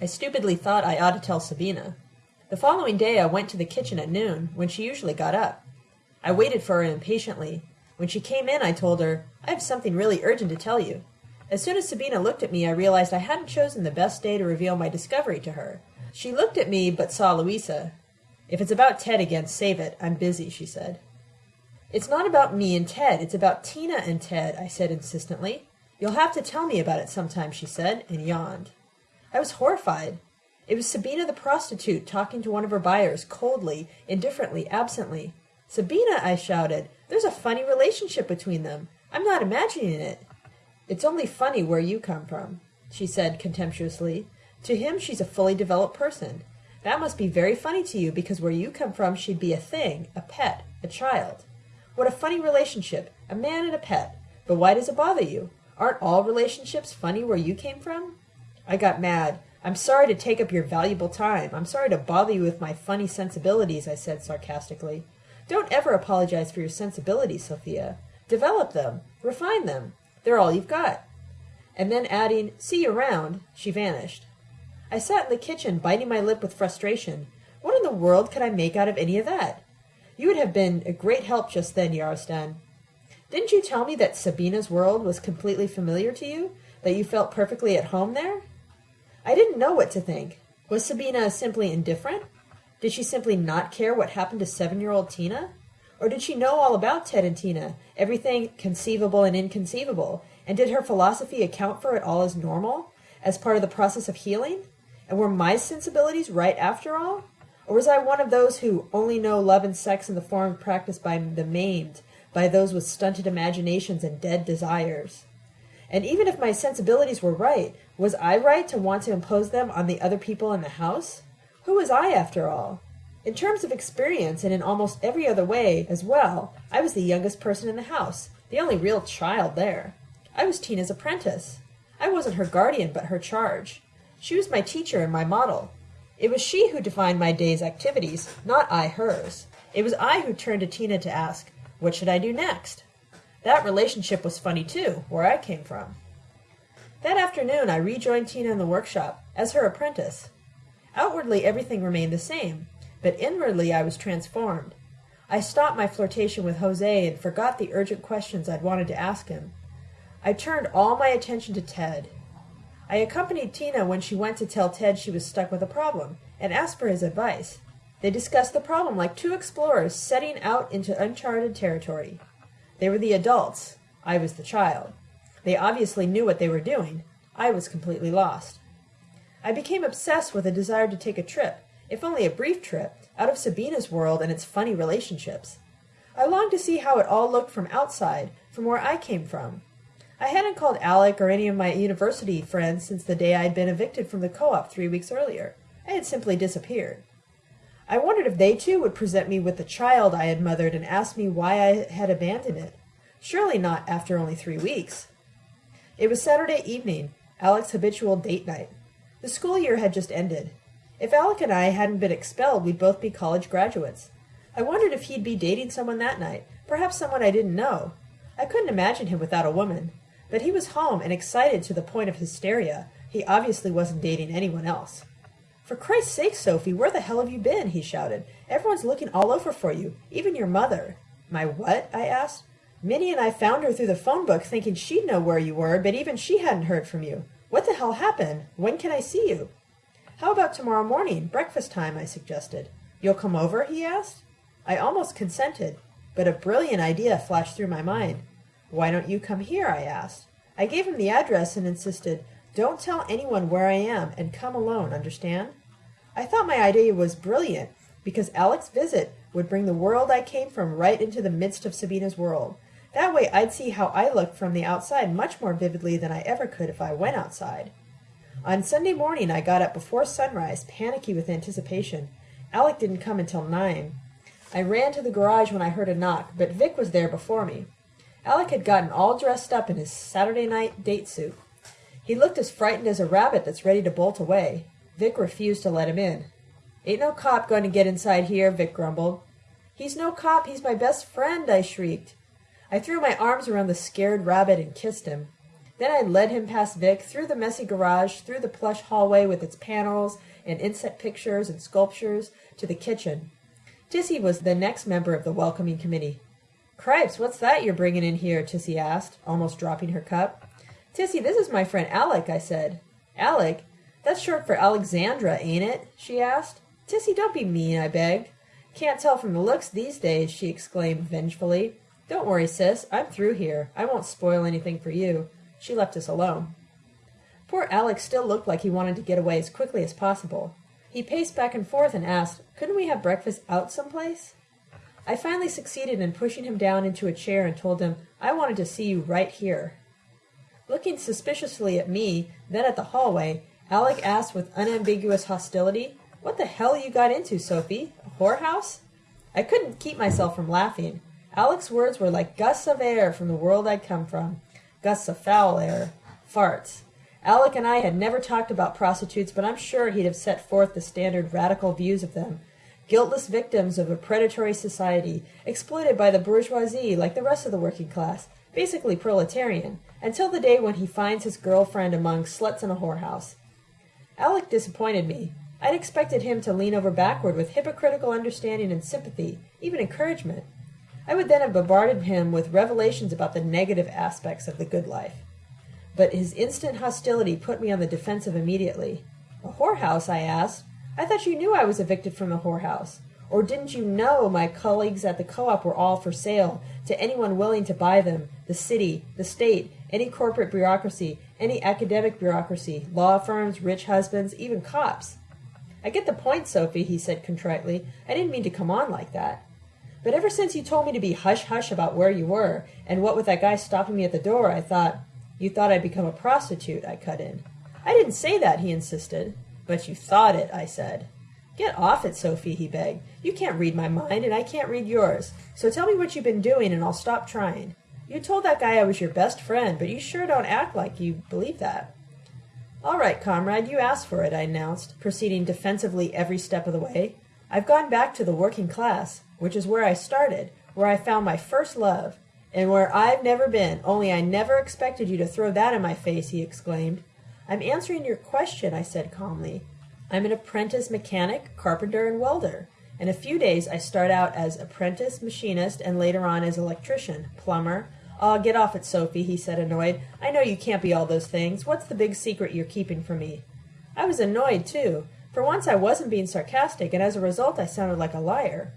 I stupidly thought I ought to tell Sabina. The following day I went to the kitchen at noon, when she usually got up. I waited for her impatiently. When she came in, I told her, I have something really urgent to tell you. As soon as Sabina looked at me, I realized I hadn't chosen the best day to reveal my discovery to her. She looked at me, but saw Louisa. If it's about Ted again, save it. I'm busy, she said. It's not about me and Ted. It's about Tina and Ted, I said insistently. You'll have to tell me about it sometime, she said, and yawned. I was horrified. It was Sabina the prostitute talking to one of her buyers, coldly, indifferently, absently. Sabina, I shouted, there's a funny relationship between them. I'm not imagining it. It's only funny where you come from, she said contemptuously. To him, she's a fully developed person. That must be very funny to you because where you come from, she'd be a thing, a pet, a child. What a funny relationship, a man and a pet. But why does it bother you? Aren't all relationships funny where you came from? I got mad. I'm sorry to take up your valuable time. I'm sorry to bother you with my funny sensibilities, I said sarcastically. Don't ever apologize for your sensibilities, Sophia. Develop them. Refine them. They're all you've got. And then adding, see you around, she vanished. I sat in the kitchen, biting my lip with frustration. What in the world could I make out of any of that? You would have been a great help just then, Yarostan. Didn't you tell me that Sabina's world was completely familiar to you? That you felt perfectly at home there? I didn't know what to think. Was Sabina simply indifferent? Did she simply not care what happened to seven-year-old Tina? Or did she know all about Ted and Tina, everything conceivable and inconceivable, and did her philosophy account for it all as normal, as part of the process of healing? And were my sensibilities right after all? Or was I one of those who only know love and sex in the form practiced by the maimed, by those with stunted imaginations and dead desires? And even if my sensibilities were right, was I right to want to impose them on the other people in the house? Who was I, after all? In terms of experience, and in almost every other way as well, I was the youngest person in the house, the only real child there. I was Tina's apprentice. I wasn't her guardian, but her charge. She was my teacher and my model. It was she who defined my day's activities, not I hers. It was I who turned to Tina to ask, what should I do next? That relationship was funny too, where I came from. That afternoon I rejoined Tina in the workshop, as her apprentice. Outwardly everything remained the same, but inwardly I was transformed. I stopped my flirtation with Jose and forgot the urgent questions I'd wanted to ask him. I turned all my attention to Ted. I accompanied Tina when she went to tell Ted she was stuck with a problem, and asked for his advice. They discussed the problem like two explorers setting out into uncharted territory. They were the adults. I was the child. They obviously knew what they were doing. I was completely lost. I became obsessed with a desire to take a trip, if only a brief trip, out of Sabina's world and its funny relationships. I longed to see how it all looked from outside, from where I came from. I hadn't called Alec or any of my university friends since the day I had been evicted from the co-op three weeks earlier. I had simply disappeared. I wondered if they too would present me with the child I had mothered and ask me why I had abandoned it. Surely not after only three weeks. It was Saturday evening, Alec's habitual date night. The school year had just ended. If Alec and I hadn't been expelled, we'd both be college graduates. I wondered if he'd be dating someone that night, perhaps someone I didn't know. I couldn't imagine him without a woman. But he was home and excited to the point of hysteria. He obviously wasn't dating anyone else. For Christ's sake, Sophie, where the hell have you been? he shouted. Everyone's looking all over for you, even your mother. My what? I asked. Minnie and I found her through the phone book thinking she'd know where you were, but even she hadn't heard from you. What the hell happened? When can I see you? How about tomorrow morning, breakfast time, I suggested. You'll come over? he asked. I almost consented, but a brilliant idea flashed through my mind. Why don't you come here? I asked. I gave him the address and insisted, don't tell anyone where I am and come alone, understand? I thought my idea was brilliant because Alec's visit would bring the world I came from right into the midst of Sabina's world. That way I'd see how I looked from the outside much more vividly than I ever could if I went outside. On Sunday morning I got up before sunrise, panicky with anticipation. Alec didn't come until nine. I ran to the garage when I heard a knock, but Vic was there before me. Alec had gotten all dressed up in his Saturday night date suit. He looked as frightened as a rabbit that's ready to bolt away. Vic refused to let him in. Ain't no cop going to get inside here, Vic grumbled. He's no cop, he's my best friend, I shrieked. I threw my arms around the scared rabbit and kissed him. Then I led him past Vic, through the messy garage, through the plush hallway with its panels and inset pictures and sculptures, to the kitchen. Tissy was the next member of the welcoming committee. Cripes, what's that you're bringing in here? Tissy asked, almost dropping her cup. Tissy, this is my friend Alec, I said. Alec? That's short for Alexandra, ain't it? she asked. Tissy, don't be mean, I begged. Can't tell from the looks these days, she exclaimed vengefully. Don't worry, sis. I'm through here. I won't spoil anything for you. She left us alone. Poor Alec still looked like he wanted to get away as quickly as possible. He paced back and forth and asked, Couldn't we have breakfast out someplace? I finally succeeded in pushing him down into a chair and told him I wanted to see you right here. Looking suspiciously at me, then at the hallway, Alec asked with unambiguous hostility, What the hell you got into, Sophie? A whorehouse? I couldn't keep myself from laughing. Alec's words were like gusts of air from the world I'd come from. Gusts of foul air. Farts. Alec and I had never talked about prostitutes, but I'm sure he'd have set forth the standard radical views of them. Guiltless victims of a predatory society, exploited by the bourgeoisie like the rest of the working class, basically proletarian, until the day when he finds his girlfriend among sluts in a whorehouse. Alec disappointed me. I'd expected him to lean over backward with hypocritical understanding and sympathy, even encouragement. I would then have bombarded him with revelations about the negative aspects of the good life. But his instant hostility put me on the defensive immediately. A whorehouse, I asked. I thought you knew I was evicted from the whorehouse. Or didn't you know my colleagues at the co-op were all for sale to anyone willing to buy them? The city, the state, any corporate bureaucracy, any mm. academic bureaucracy, law firms, rich husbands, even cops. I get the point, Sophie, he said contritely. I didn't mean to come on like that. But ever since you told me to be hush hush about where you were, and what with that guy stopping me at the door, I thought, you thought I'd become a prostitute, I cut in. I didn't say that, he insisted. But you thought it, I said. Get off it, Sophie, he begged. You can't read my mind, and I can't read yours. So tell me what you've been doing, and I'll stop trying. You told that guy I was your best friend, but you sure don't act like you believe that. All right, comrade, you asked for it, I announced, proceeding defensively every step of the way. I've gone back to the working class which is where I started, where I found my first love, and where I've never been, only I never expected you to throw that in my face, he exclaimed. I'm answering your question, I said calmly. I'm an apprentice mechanic, carpenter, and welder. In a few days, I start out as apprentice machinist and later on as electrician, plumber. Oh, get off it, Sophie, he said, annoyed. I know you can't be all those things. What's the big secret you're keeping from me? I was annoyed, too. For once, I wasn't being sarcastic, and as a result, I sounded like a liar.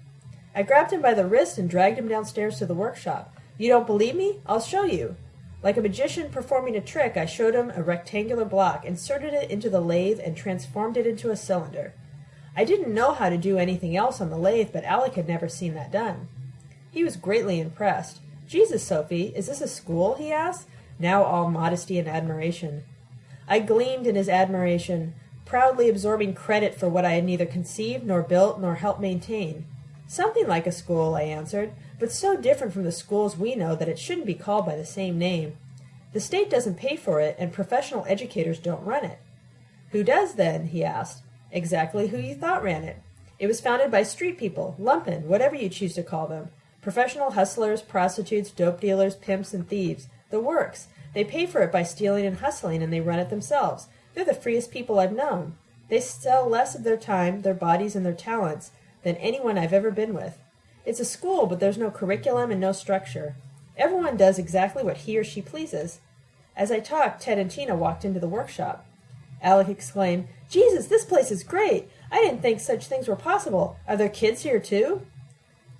I grabbed him by the wrist and dragged him downstairs to the workshop. You don't believe me? I'll show you. Like a magician performing a trick, I showed him a rectangular block, inserted it into the lathe, and transformed it into a cylinder. I didn't know how to do anything else on the lathe, but Alec had never seen that done. He was greatly impressed. Jesus, Sophie, is this a school? he asked, now all modesty and admiration. I gleamed in his admiration, proudly absorbing credit for what I had neither conceived nor built nor helped maintain. Something like a school, I answered, but so different from the schools we know that it shouldn't be called by the same name. The state doesn't pay for it, and professional educators don't run it. Who does then? he asked. Exactly who you thought ran it. It was founded by street people, lumpen, whatever you choose to call them. Professional hustlers, prostitutes, dope dealers, pimps, and thieves. The works. They pay for it by stealing and hustling, and they run it themselves. They're the freest people I've known. They sell less of their time, their bodies, and their talents than anyone I've ever been with. It's a school, but there's no curriculum and no structure. Everyone does exactly what he or she pleases. As I talked, Ted and Tina walked into the workshop. Alec exclaimed, Jesus, this place is great! I didn't think such things were possible. Are there kids here too?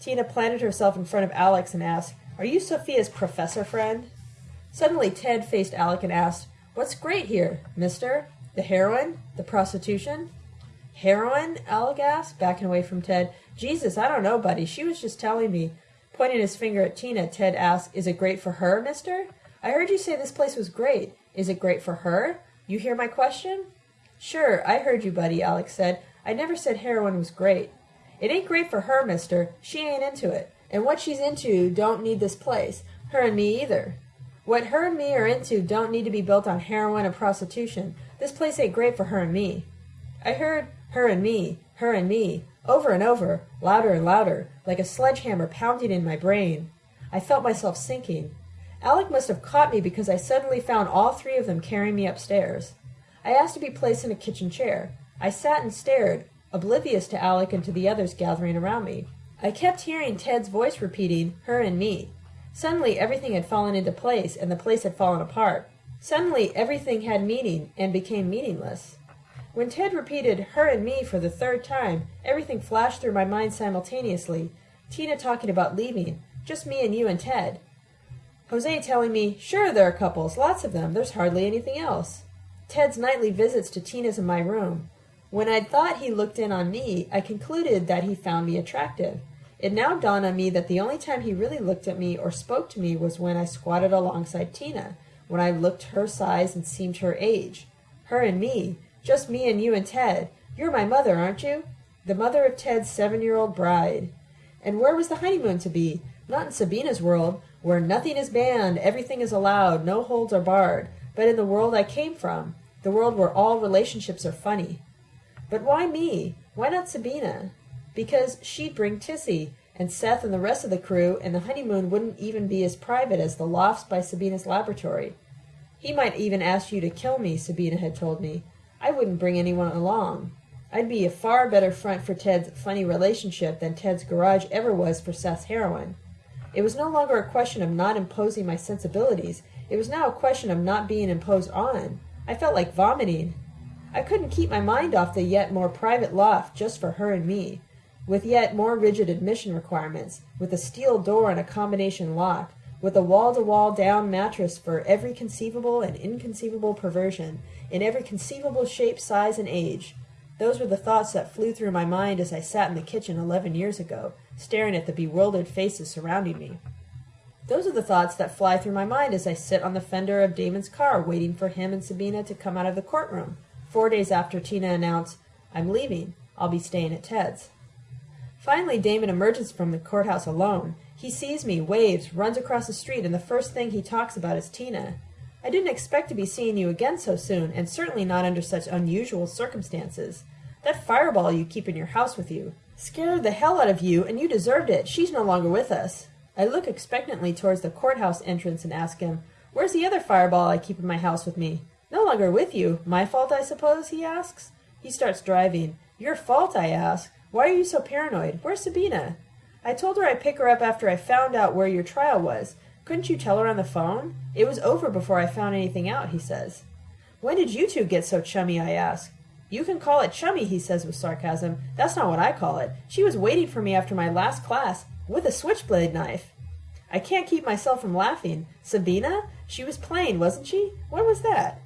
Tina planted herself in front of Alec and asked, Are you Sophia's professor friend? Suddenly Ted faced Alec and asked, What's great here, mister? The heroin? The prostitution? Heroin? Alec asked, backing away from Ted. Jesus, I don't know, buddy. She was just telling me. Pointing his finger at Tina, Ted asked, Is it great for her, mister? I heard you say this place was great. Is it great for her? You hear my question? Sure, I heard you, buddy, Alec said. I never said heroin was great. It ain't great for her, mister. She ain't into it. And what she's into don't need this place. Her and me either. What her and me are into don't need to be built on heroin or prostitution. This place ain't great for her and me. I heard her and me, her and me, over and over, louder and louder, like a sledgehammer pounding in my brain. I felt myself sinking. Alec must have caught me because I suddenly found all three of them carrying me upstairs. I asked to be placed in a kitchen chair. I sat and stared, oblivious to Alec and to the others gathering around me. I kept hearing Ted's voice repeating, her and me. Suddenly everything had fallen into place, and the place had fallen apart. Suddenly everything had meaning and became meaningless. When Ted repeated her and me for the third time, everything flashed through my mind simultaneously. Tina talking about leaving, just me and you and Ted. Jose telling me, sure, there are couples, lots of them, there's hardly anything else. Ted's nightly visits to Tina's in my room. When I'd thought he looked in on me, I concluded that he found me attractive. It now dawned on me that the only time he really looked at me or spoke to me was when I squatted alongside Tina, when I looked her size and seemed her age. Her and me, just me and you and Ted. You're my mother, aren't you? The mother of Ted's seven-year-old bride. And where was the honeymoon to be? Not in Sabina's world, where nothing is banned, everything is allowed, no holds are barred, but in the world I came from, the world where all relationships are funny. But why me? Why not Sabina? Because she'd bring Tissy, and Seth and the rest of the crew, and the honeymoon wouldn't even be as private as the lofts by Sabina's laboratory. He might even ask you to kill me, Sabina had told me. I wouldn't bring anyone along. I'd be a far better front for Ted's funny relationship than Ted's garage ever was for Seth's heroin. It was no longer a question of not imposing my sensibilities. It was now a question of not being imposed on. I felt like vomiting. I couldn't keep my mind off the yet more private loft just for her and me, with yet more rigid admission requirements, with a steel door and a combination lock, with a wall-to-wall down mattress for every conceivable and inconceivable perversion, in every conceivable shape, size, and age. Those were the thoughts that flew through my mind as I sat in the kitchen eleven years ago, staring at the bewildered faces surrounding me. Those are the thoughts that fly through my mind as I sit on the fender of Damon's car waiting for him and Sabina to come out of the courtroom, four days after Tina announced, I'm leaving. I'll be staying at Ted's. Finally, Damon emerges from the courthouse alone. He sees me, waves, runs across the street, and the first thing he talks about is Tina. I didn't expect to be seeing you again so soon, and certainly not under such unusual circumstances. That fireball you keep in your house with you scared the hell out of you, and you deserved it. She's no longer with us. I look expectantly towards the courthouse entrance and ask him, Where's the other fireball I keep in my house with me? No longer with you. My fault, I suppose, he asks. He starts driving. Your fault, I ask. Why are you so paranoid? Where's Sabina? I told her I'd pick her up after I found out where your trial was. Couldn't you tell her on the phone? It was over before I found anything out, he says. When did you two get so chummy, I ask. You can call it chummy, he says with sarcasm. That's not what I call it. She was waiting for me after my last class with a switchblade knife. I can't keep myself from laughing. Sabina? She was playing, wasn't she? When was that?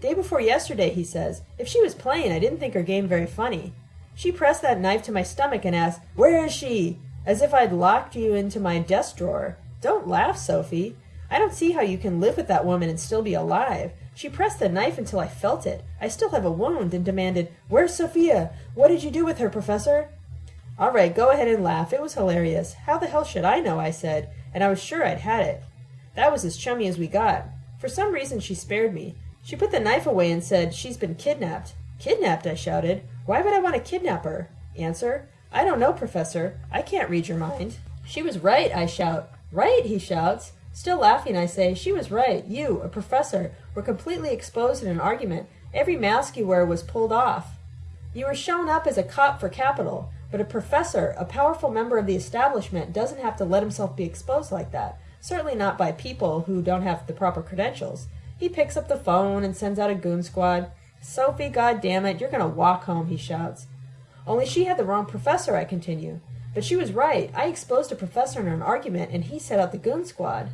Day before yesterday, he says. If she was playing, I didn't think her game very funny. She pressed that knife to my stomach and asked, Where is she? As if I'd locked you into my desk drawer. Don't laugh, Sophie. I don't see how you can live with that woman and still be alive. She pressed the knife until I felt it. I still have a wound and demanded, Where's Sophia? What did you do with her, Professor? All right, go ahead and laugh. It was hilarious. How the hell should I know, I said, and I was sure I'd had it. That was as chummy as we got. For some reason, she spared me. She put the knife away and said, She's been kidnapped. Kidnapped, I shouted. Why would I want to kidnap her? Answer, I don't know, Professor. I can't read your mind. She was right, I shout. Right, he shouts. Still laughing, I say, She was right. You, a professor, were completely exposed in an argument. Every mask you wear was pulled off. You were shown up as a cop for capital, but a professor, a powerful member of the establishment, doesn't have to let himself be exposed like that. Certainly not by people who don't have the proper credentials. He picks up the phone and sends out a goon squad. Sophie, God damn it, you're going to walk home, he shouts. Only she had the wrong professor, I continue. But she was right. I exposed a professor in an argument, and he set out the goon squad.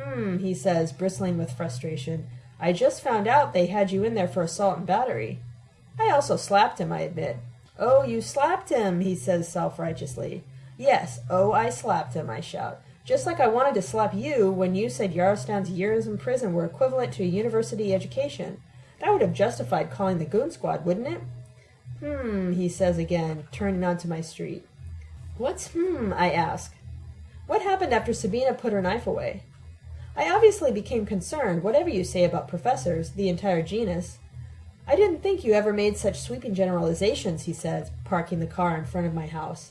Hmm, he says, bristling with frustration. I just found out they had you in there for assault and battery. I also slapped him, I admit. Oh, you slapped him, he says self-righteously. Yes, oh, I slapped him, I shout. Just like I wanted to slap you when you said Yarostan's years in prison were equivalent to a university education. That would have justified calling the goon squad, wouldn't it? Hmm, he says again, turning onto my street. What's hmm, I ask. What happened after Sabina put her knife away? I obviously became concerned, whatever you say about professors, the entire genus. I didn't think you ever made such sweeping generalizations, he says, parking the car in front of my house.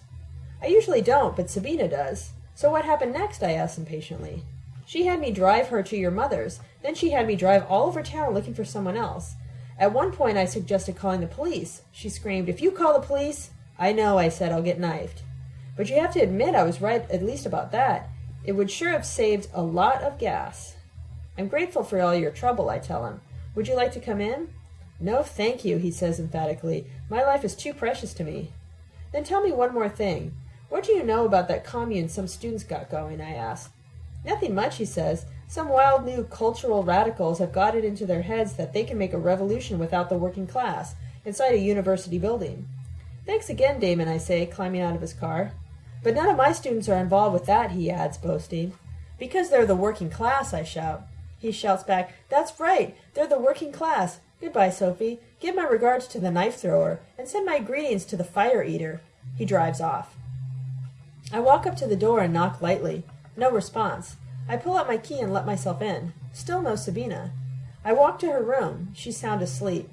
I usually don't, but Sabina does. So what happened next? I asked impatiently. She had me drive her to your mother's. Then she had me drive all over town looking for someone else. At one point I suggested calling the police. She screamed, If you call the police, I know, I said, I'll get knifed. But you have to admit I was right at least about that. It would sure have saved a lot of gas. I'm grateful for all your trouble, I tell him. Would you like to come in? No, thank you, he says emphatically. My life is too precious to me. Then tell me one more thing. What do you know about that commune some students got going? I ask. Nothing much, he says. Some wild new cultural radicals have got it into their heads that they can make a revolution without the working class, inside a university building. Thanks again, Damon, I say, climbing out of his car. But none of my students are involved with that, he adds, boasting. Because they're the working class, I shout. He shouts back, That's right, they're the working class. Goodbye, Sophie. Give my regards to the knife thrower, and send my greetings to the fire eater. He drives off. I walk up to the door and knock lightly. No response. I pull out my key and let myself in. Still no Sabina. I walk to her room. She's sound asleep.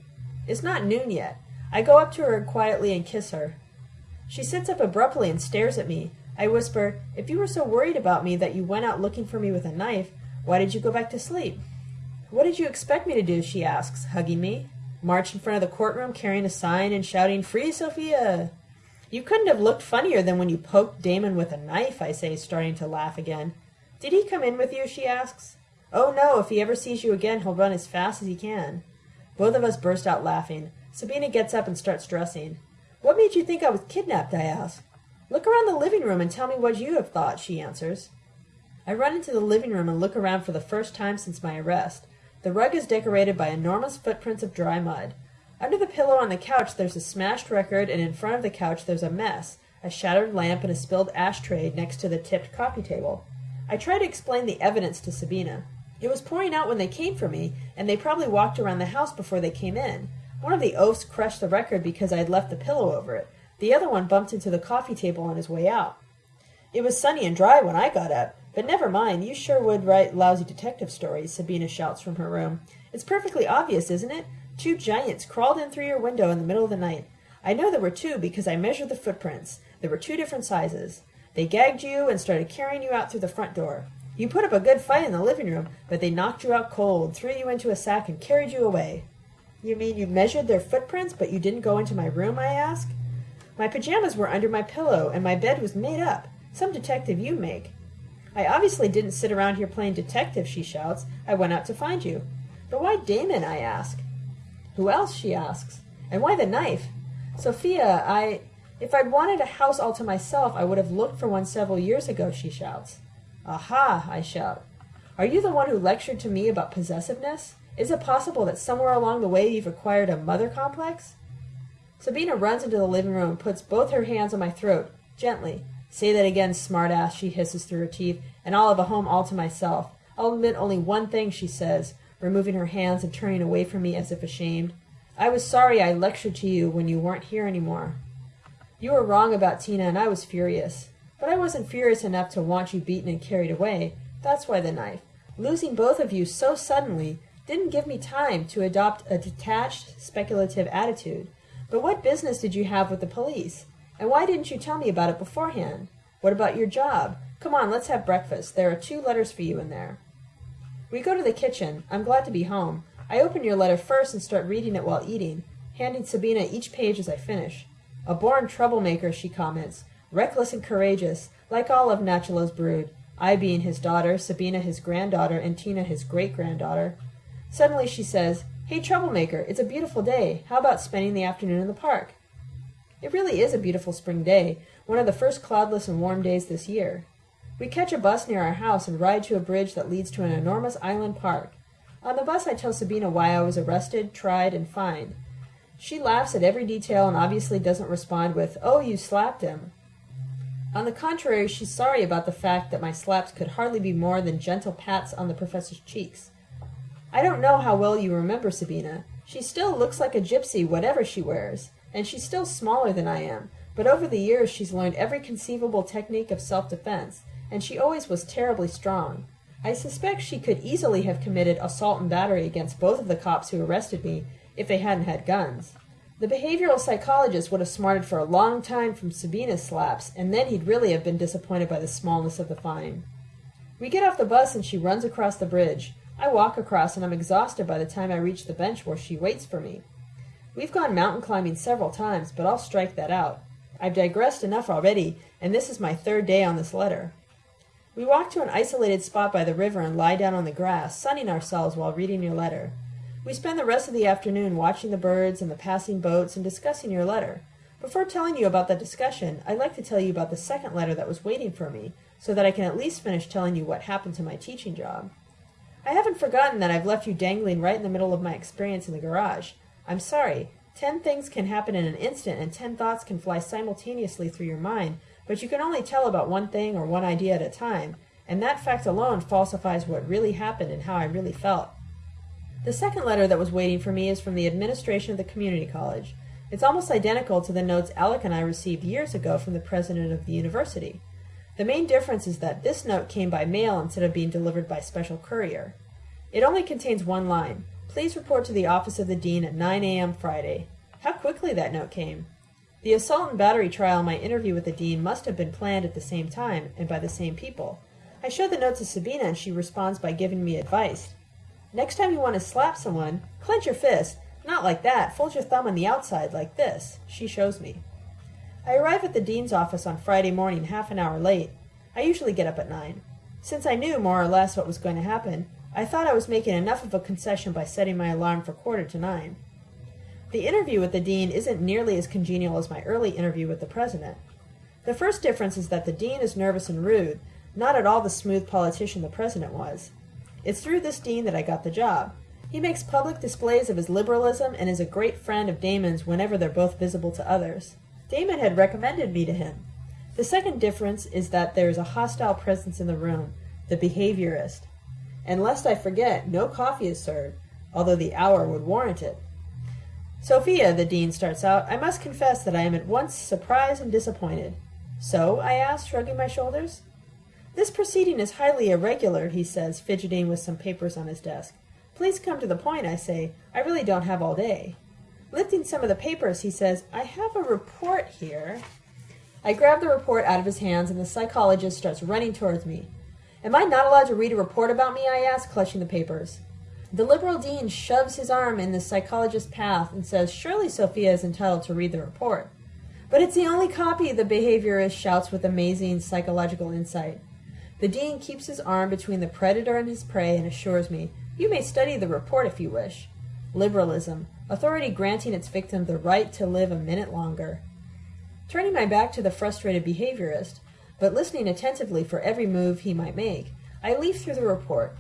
It's not noon yet. I go up to her quietly and kiss her. She sits up abruptly and stares at me. I whisper, If you were so worried about me that you went out looking for me with a knife, why did you go back to sleep? What did you expect me to do? she asks, hugging me. March in front of the courtroom carrying a sign and shouting, Free Sophia! You couldn't have looked funnier than when you poked Damon with a knife, I say, starting to laugh again. Did he come in with you? she asks. Oh no, if he ever sees you again, he'll run as fast as he can. Both of us burst out laughing. Sabina gets up and starts dressing. What made you think I was kidnapped? I ask. Look around the living room and tell me what you have thought, she answers. I run into the living room and look around for the first time since my arrest. The rug is decorated by enormous footprints of dry mud. Under the pillow on the couch there's a smashed record, and in front of the couch there's a mess a shattered lamp and a spilled ashtray next to the tipped coffee table. I try to explain the evidence to Sabina. It was pouring out when they came for me, and they probably walked around the house before they came in. One of the oafs crushed the record because I had left the pillow over it. The other one bumped into the coffee table on his way out. It was sunny and dry when I got up, but never mind, you sure would write lousy detective stories, Sabina shouts from her room. It's perfectly obvious, isn't it? Two giants crawled in through your window in the middle of the night. I know there were two because I measured the footprints. There were two different sizes. They gagged you and started carrying you out through the front door. You put up a good fight in the living room, but they knocked you out cold, threw you into a sack, and carried you away. You mean you measured their footprints, but you didn't go into my room? I ask. My pajamas were under my pillow, and my bed was made up. Some detective you make. I obviously didn't sit around here playing detective, she shouts. I went out to find you. But why Damon? I ask. Who else? she asks. And why the knife? Sophia, I. If I'd wanted a house all to myself, I would have looked for one several years ago, she shouts. Aha, I shout. Are you the one who lectured to me about possessiveness? Is it possible that somewhere along the way you've acquired a mother complex? Sabina runs into the living room and puts both her hands on my throat, gently. Say that again, smartass, she hisses through her teeth, and I'll have a home all to myself. I'll admit only one thing, she says, removing her hands and turning away from me as if ashamed. I was sorry I lectured to you when you weren't here any more. You were wrong about Tina, and I was furious. But I wasn't furious enough to want you beaten and carried away. That's why the knife. Losing both of you so suddenly didn't give me time to adopt a detached, speculative attitude. But what business did you have with the police? And why didn't you tell me about it beforehand? What about your job? Come on, let's have breakfast. There are two letters for you in there. We go to the kitchen. I'm glad to be home. I open your letter first and start reading it while eating, handing Sabina each page as I finish. A born troublemaker, she comments, reckless and courageous, like all of Nachalo's brood, I being his daughter, Sabina his granddaughter, and Tina his great-granddaughter. Suddenly she says, Hey, troublemaker, it's a beautiful day. How about spending the afternoon in the park? It really is a beautiful spring day, one of the first cloudless and warm days this year. We catch a bus near our house and ride to a bridge that leads to an enormous island park. On the bus I tell Sabina why I was arrested, tried, and fined. She laughs at every detail and obviously doesn't respond with, Oh, you slapped him. On the contrary, she's sorry about the fact that my slaps could hardly be more than gentle pats on the professor's cheeks. I don't know how well you remember Sabina. She still looks like a gypsy, whatever she wears, and she's still smaller than I am, but over the years she's learned every conceivable technique of self-defense, and she always was terribly strong. I suspect she could easily have committed assault and battery against both of the cops who arrested me if they hadn't had guns. The behavioral psychologist would have smarted for a long time from Sabina's slaps, and then he'd really have been disappointed by the smallness of the fine. We get off the bus and she runs across the bridge. I walk across and I'm exhausted by the time I reach the bench where she waits for me. We've gone mountain climbing several times, but I'll strike that out. I've digressed enough already, and this is my third day on this letter. We walk to an isolated spot by the river and lie down on the grass, sunning ourselves while reading your letter. We spend the rest of the afternoon watching the birds and the passing boats and discussing your letter. Before telling you about that discussion, I'd like to tell you about the second letter that was waiting for me, so that I can at least finish telling you what happened to my teaching job. I haven't forgotten that I've left you dangling right in the middle of my experience in the garage. I'm sorry. Ten things can happen in an instant, and ten thoughts can fly simultaneously through your mind, but you can only tell about one thing or one idea at a time, and that fact alone falsifies what really happened and how I really felt. The second letter that was waiting for me is from the administration of the community college. It's almost identical to the notes Alec and I received years ago from the president of the university. The main difference is that this note came by mail instead of being delivered by special courier. It only contains one line. Please report to the office of the dean at 9 a.m. Friday. How quickly that note came. The assault and battery trial and my interview with the dean must have been planned at the same time and by the same people. I show the note to Sabina and she responds by giving me advice. Next time you want to slap someone, clench your fist. Not like that. Fold your thumb on the outside, like this. She shows me. I arrive at the dean's office on Friday morning half an hour late. I usually get up at nine. Since I knew more or less what was going to happen, I thought I was making enough of a concession by setting my alarm for quarter to nine. The interview with the dean isn't nearly as congenial as my early interview with the president. The first difference is that the dean is nervous and rude, not at all the smooth politician the president was. It's through this dean that I got the job. He makes public displays of his liberalism and is a great friend of Damon's whenever they're both visible to others. Damon had recommended me to him. The second difference is that there is a hostile presence in the room, the behaviorist. And lest I forget, no coffee is served, although the hour would warrant it. Sophia, the dean starts out, I must confess that I am at once surprised and disappointed. So? I ask, shrugging my shoulders. This proceeding is highly irregular, he says, fidgeting with some papers on his desk. Please come to the point, I say. I really don't have all day. Lifting some of the papers, he says, I have a report here. I grab the report out of his hands, and the psychologist starts running towards me. Am I not allowed to read a report about me? I ask, clutching the papers. The liberal dean shoves his arm in the psychologist's path and says, Surely Sophia is entitled to read the report. But it's the only copy, the behaviorist shouts with amazing psychological insight. The dean keeps his arm between the predator and his prey and assures me, You may study the report if you wish. Liberalism, authority granting its victim the right to live a minute longer. Turning my back to the frustrated behaviorist, but listening attentively for every move he might make, I leaf through the report.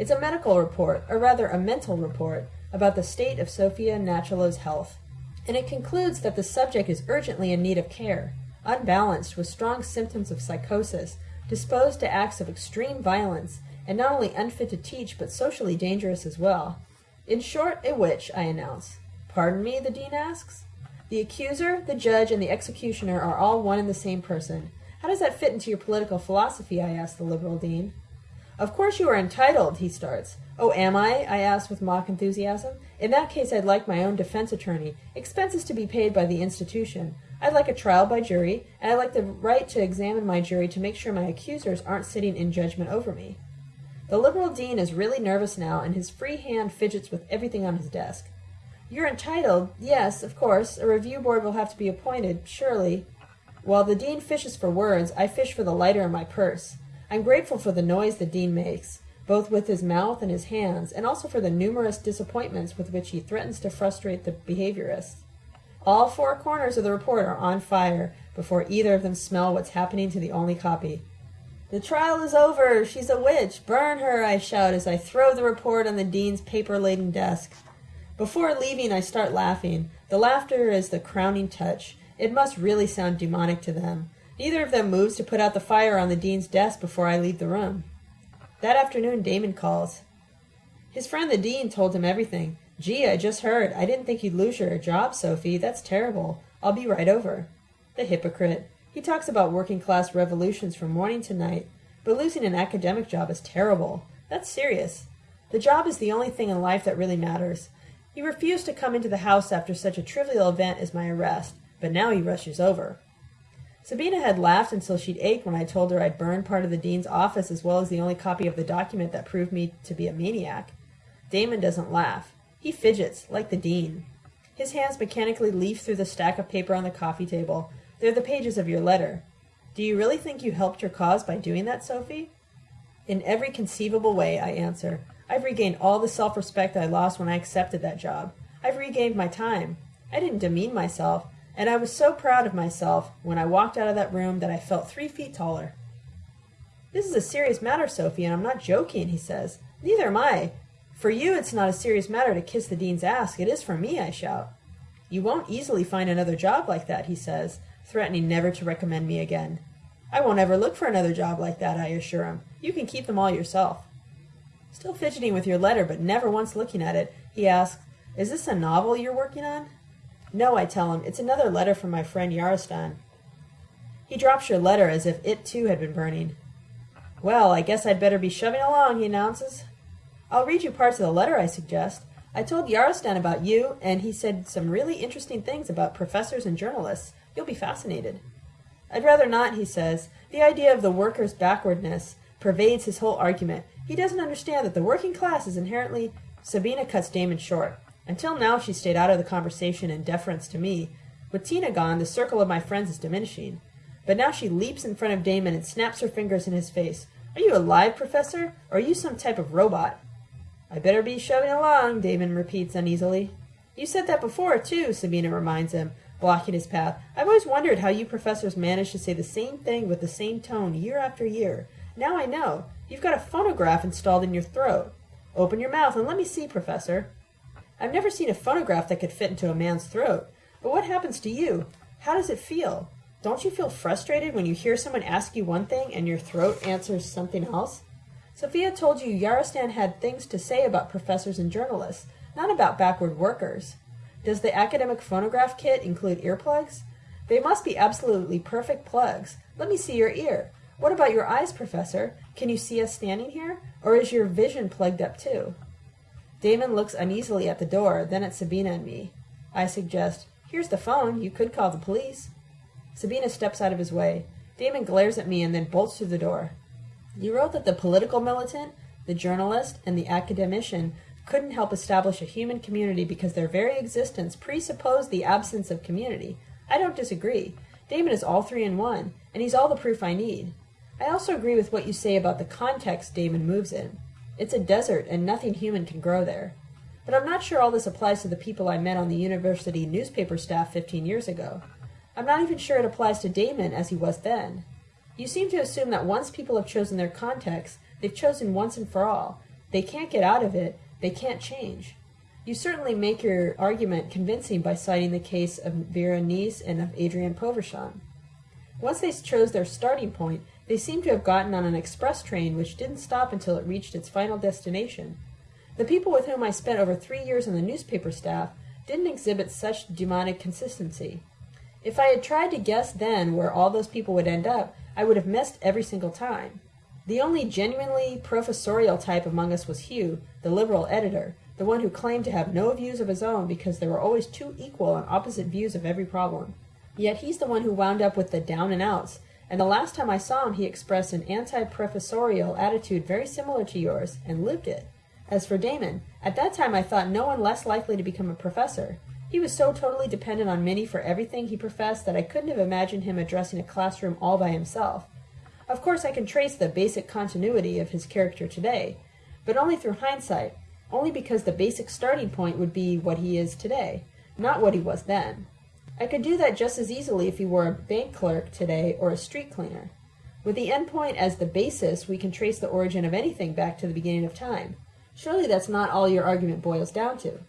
It's a medical report, or rather a mental report, about the state of Sophia Nachalo's health, and it concludes that the subject is urgently in need of care, unbalanced with strong symptoms of psychosis disposed to acts of extreme violence, and not only unfit to teach, but socially dangerous as well. In short, a witch, I announce. Pardon me, the dean asks. The accuser, the judge, and the executioner are all one and the same person. How does that fit into your political philosophy? I ask the liberal dean. Of course you are entitled, he starts. Oh, am I? I ask with mock enthusiasm. In that case, I'd like my own defense attorney, expenses to be paid by the institution. I'd like a trial by jury, and I'd like the right to examine my jury to make sure my accusers aren't sitting in judgment over me. The liberal dean is really nervous now, and his free hand fidgets with everything on his desk. You're entitled, yes, of course. A review board will have to be appointed, surely. While the dean fishes for words, I fish for the lighter in my purse. I'm grateful for the noise the dean makes, both with his mouth and his hands, and also for the numerous disappointments with which he threatens to frustrate the behaviorists. All four corners of the report are on fire before either of them smell what's happening to the only copy. The trial is over. She's a witch. Burn her, I shout as I throw the report on the dean's paper laden desk. Before leaving, I start laughing. The laughter is the crowning touch. It must really sound demonic to them. Neither of them moves to put out the fire on the dean's desk before I leave the room. That afternoon, Damon calls. His friend the dean told him everything. Gee, I just heard. I didn't think you'd lose your job, Sophie. That's terrible. I'll be right over. The hypocrite. He talks about working class revolutions from morning to night, but losing an academic job is terrible. That's serious. The job is the only thing in life that really matters. He refused to come into the house after such a trivial event as my arrest, but now he rushes over. Sabina had laughed until she'd ached when I told her I'd burned part of the dean's office as well as the only copy of the document that proved me to be a maniac. Damon doesn't laugh. He fidgets, like the dean. His hands mechanically leaf through the stack of paper on the coffee table. They're the pages of your letter. Do you really think you helped your cause by doing that, Sophie? In every conceivable way, I answer. I've regained all the self respect I lost when I accepted that job. I've regained my time. I didn't demean myself, and I was so proud of myself when I walked out of that room that I felt three feet taller. This is a serious matter, Sophie, and I'm not joking, he says. Neither am I. For you, it's not a serious matter to kiss the dean's ass. It is for me, I shout. You won't easily find another job like that, he says, threatening never to recommend me again. I won't ever look for another job like that, I assure him. You can keep them all yourself. Still fidgeting with your letter, but never once looking at it, he asks, Is this a novel you're working on? No, I tell him, it's another letter from my friend Yarostan. He drops your letter as if it too had been burning. Well, I guess I'd better be shoving along, he announces. I'll read you parts of the letter, I suggest. I told Yarostan about you, and he said some really interesting things about professors and journalists. You'll be fascinated. I'd rather not, he says. The idea of the worker's backwardness pervades his whole argument. He doesn't understand that the working class is inherently. Sabina cuts Damon short. Until now, she stayed out of the conversation in deference to me. With Tina gone, the circle of my friends is diminishing. But now she leaps in front of Damon and snaps her fingers in his face. Are you alive, Professor? Or are you some type of robot? I better be shoving along, Damon repeats uneasily. You said that before, too, Sabina reminds him, blocking his path. I've always wondered how you professors manage to say the same thing with the same tone year after year. Now I know. You've got a phonograph installed in your throat. Open your mouth and let me see, Professor. I've never seen a phonograph that could fit into a man's throat. But what happens to you? How does it feel? Don't you feel frustrated when you hear someone ask you one thing and your throat answers something else? Sophia told you Yarostan had things to say about professors and journalists, not about backward workers. Does the academic phonograph kit include earplugs? They must be absolutely perfect plugs. Let me see your ear. What about your eyes, Professor? Can you see us standing here? Or is your vision plugged up too? Damon looks uneasily at the door, then at Sabina and me. I suggest, Here's the phone. You could call the police. Sabina steps out of his way. Damon glares at me and then bolts through the door. You wrote that the political militant, the journalist, and the academician couldn't help establish a human community because their very existence presupposed the absence of community. I don't disagree. Damon is all three in one, and he's all the proof I need. I also agree with what you say about the context Damon moves in. It's a desert, and nothing human can grow there. But I'm not sure all this applies to the people I met on the university newspaper staff 15 years ago. I'm not even sure it applies to Damon as he was then. You seem to assume that once people have chosen their context, they've chosen once and for all. They can't get out of it, they can't change. You certainly make your argument convincing by citing the case of Vera Neis and of Adrian Povrshan. Once they chose their starting point, they seem to have gotten on an express train which didn't stop until it reached its final destination. The people with whom I spent over three years on the newspaper staff didn't exhibit such demonic consistency. If I had tried to guess then where all those people would end up, I would have missed every single time. The only genuinely professorial type among us was Hugh, the liberal editor, the one who claimed to have no views of his own because there were always two equal and opposite views of every problem. Yet he's the one who wound up with the down and outs, and the last time I saw him he expressed an anti-professorial attitude very similar to yours, and lived it. As for Damon, at that time I thought no one less likely to become a professor. He was so totally dependent on Minnie for everything he professed that I couldn't have imagined him addressing a classroom all by himself. Of course, I can trace the basic continuity of his character today, but only through hindsight, only because the basic starting point would be what he is today, not what he was then. I could do that just as easily if he were a bank clerk today or a street cleaner. With the endpoint as the basis, we can trace the origin of anything back to the beginning of time. Surely that's not all your argument boils down to.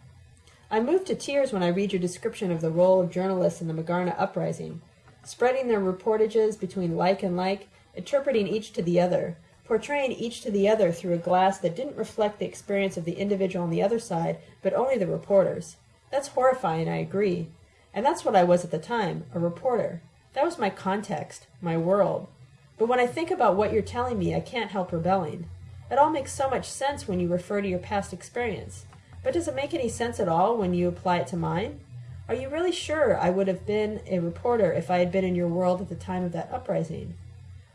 I move to tears when I read your description of the role of journalists in the Magarna uprising, spreading their reportages between like and like, interpreting each to the other, portraying each to the other through a glass that didn't reflect the experience of the individual on the other side, but only the reporter's. That's horrifying, I agree. And that's what I was at the time, a reporter. That was my context, my world. But when I think about what you're telling me, I can't help rebelling. It all makes so much sense when you refer to your past experience. But does it make any sense at all when you apply it to mine? Are you really sure I would have been a reporter if I had been in your world at the time of that uprising?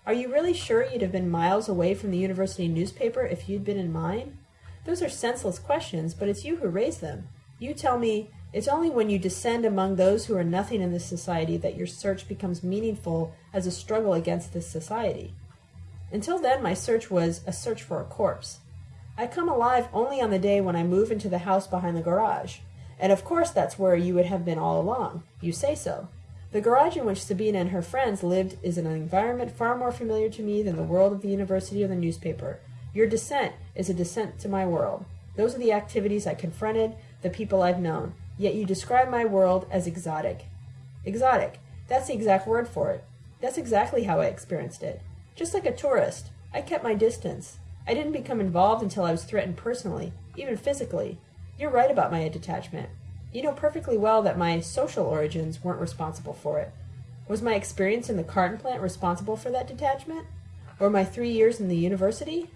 Are you really sure you'd have been miles away from the university newspaper if you'd been in mine? Those are senseless questions, but it's you who raise them. You tell me it's only when you descend among those who are nothing in this society that your search becomes meaningful as a struggle against this society. Until then, my search was a search for a corpse. I come alive only on the day when I move into the house behind the garage. And of course that's where you would have been all along. You say so. The garage in which Sabina and her friends lived is an environment far more familiar to me than the world of the university or the newspaper. Your descent is a descent to my world. Those are the activities I confronted, the people I've known. Yet you describe my world as exotic. Exotic. That's the exact word for it. That's exactly how I experienced it. Just like a tourist, I kept my distance. I didn't become involved until I was threatened personally, even physically. You're right about my detachment. You know perfectly well that my social origins weren't responsible for it. Was my experience in the carton plant responsible for that detachment? Or my three years in the university?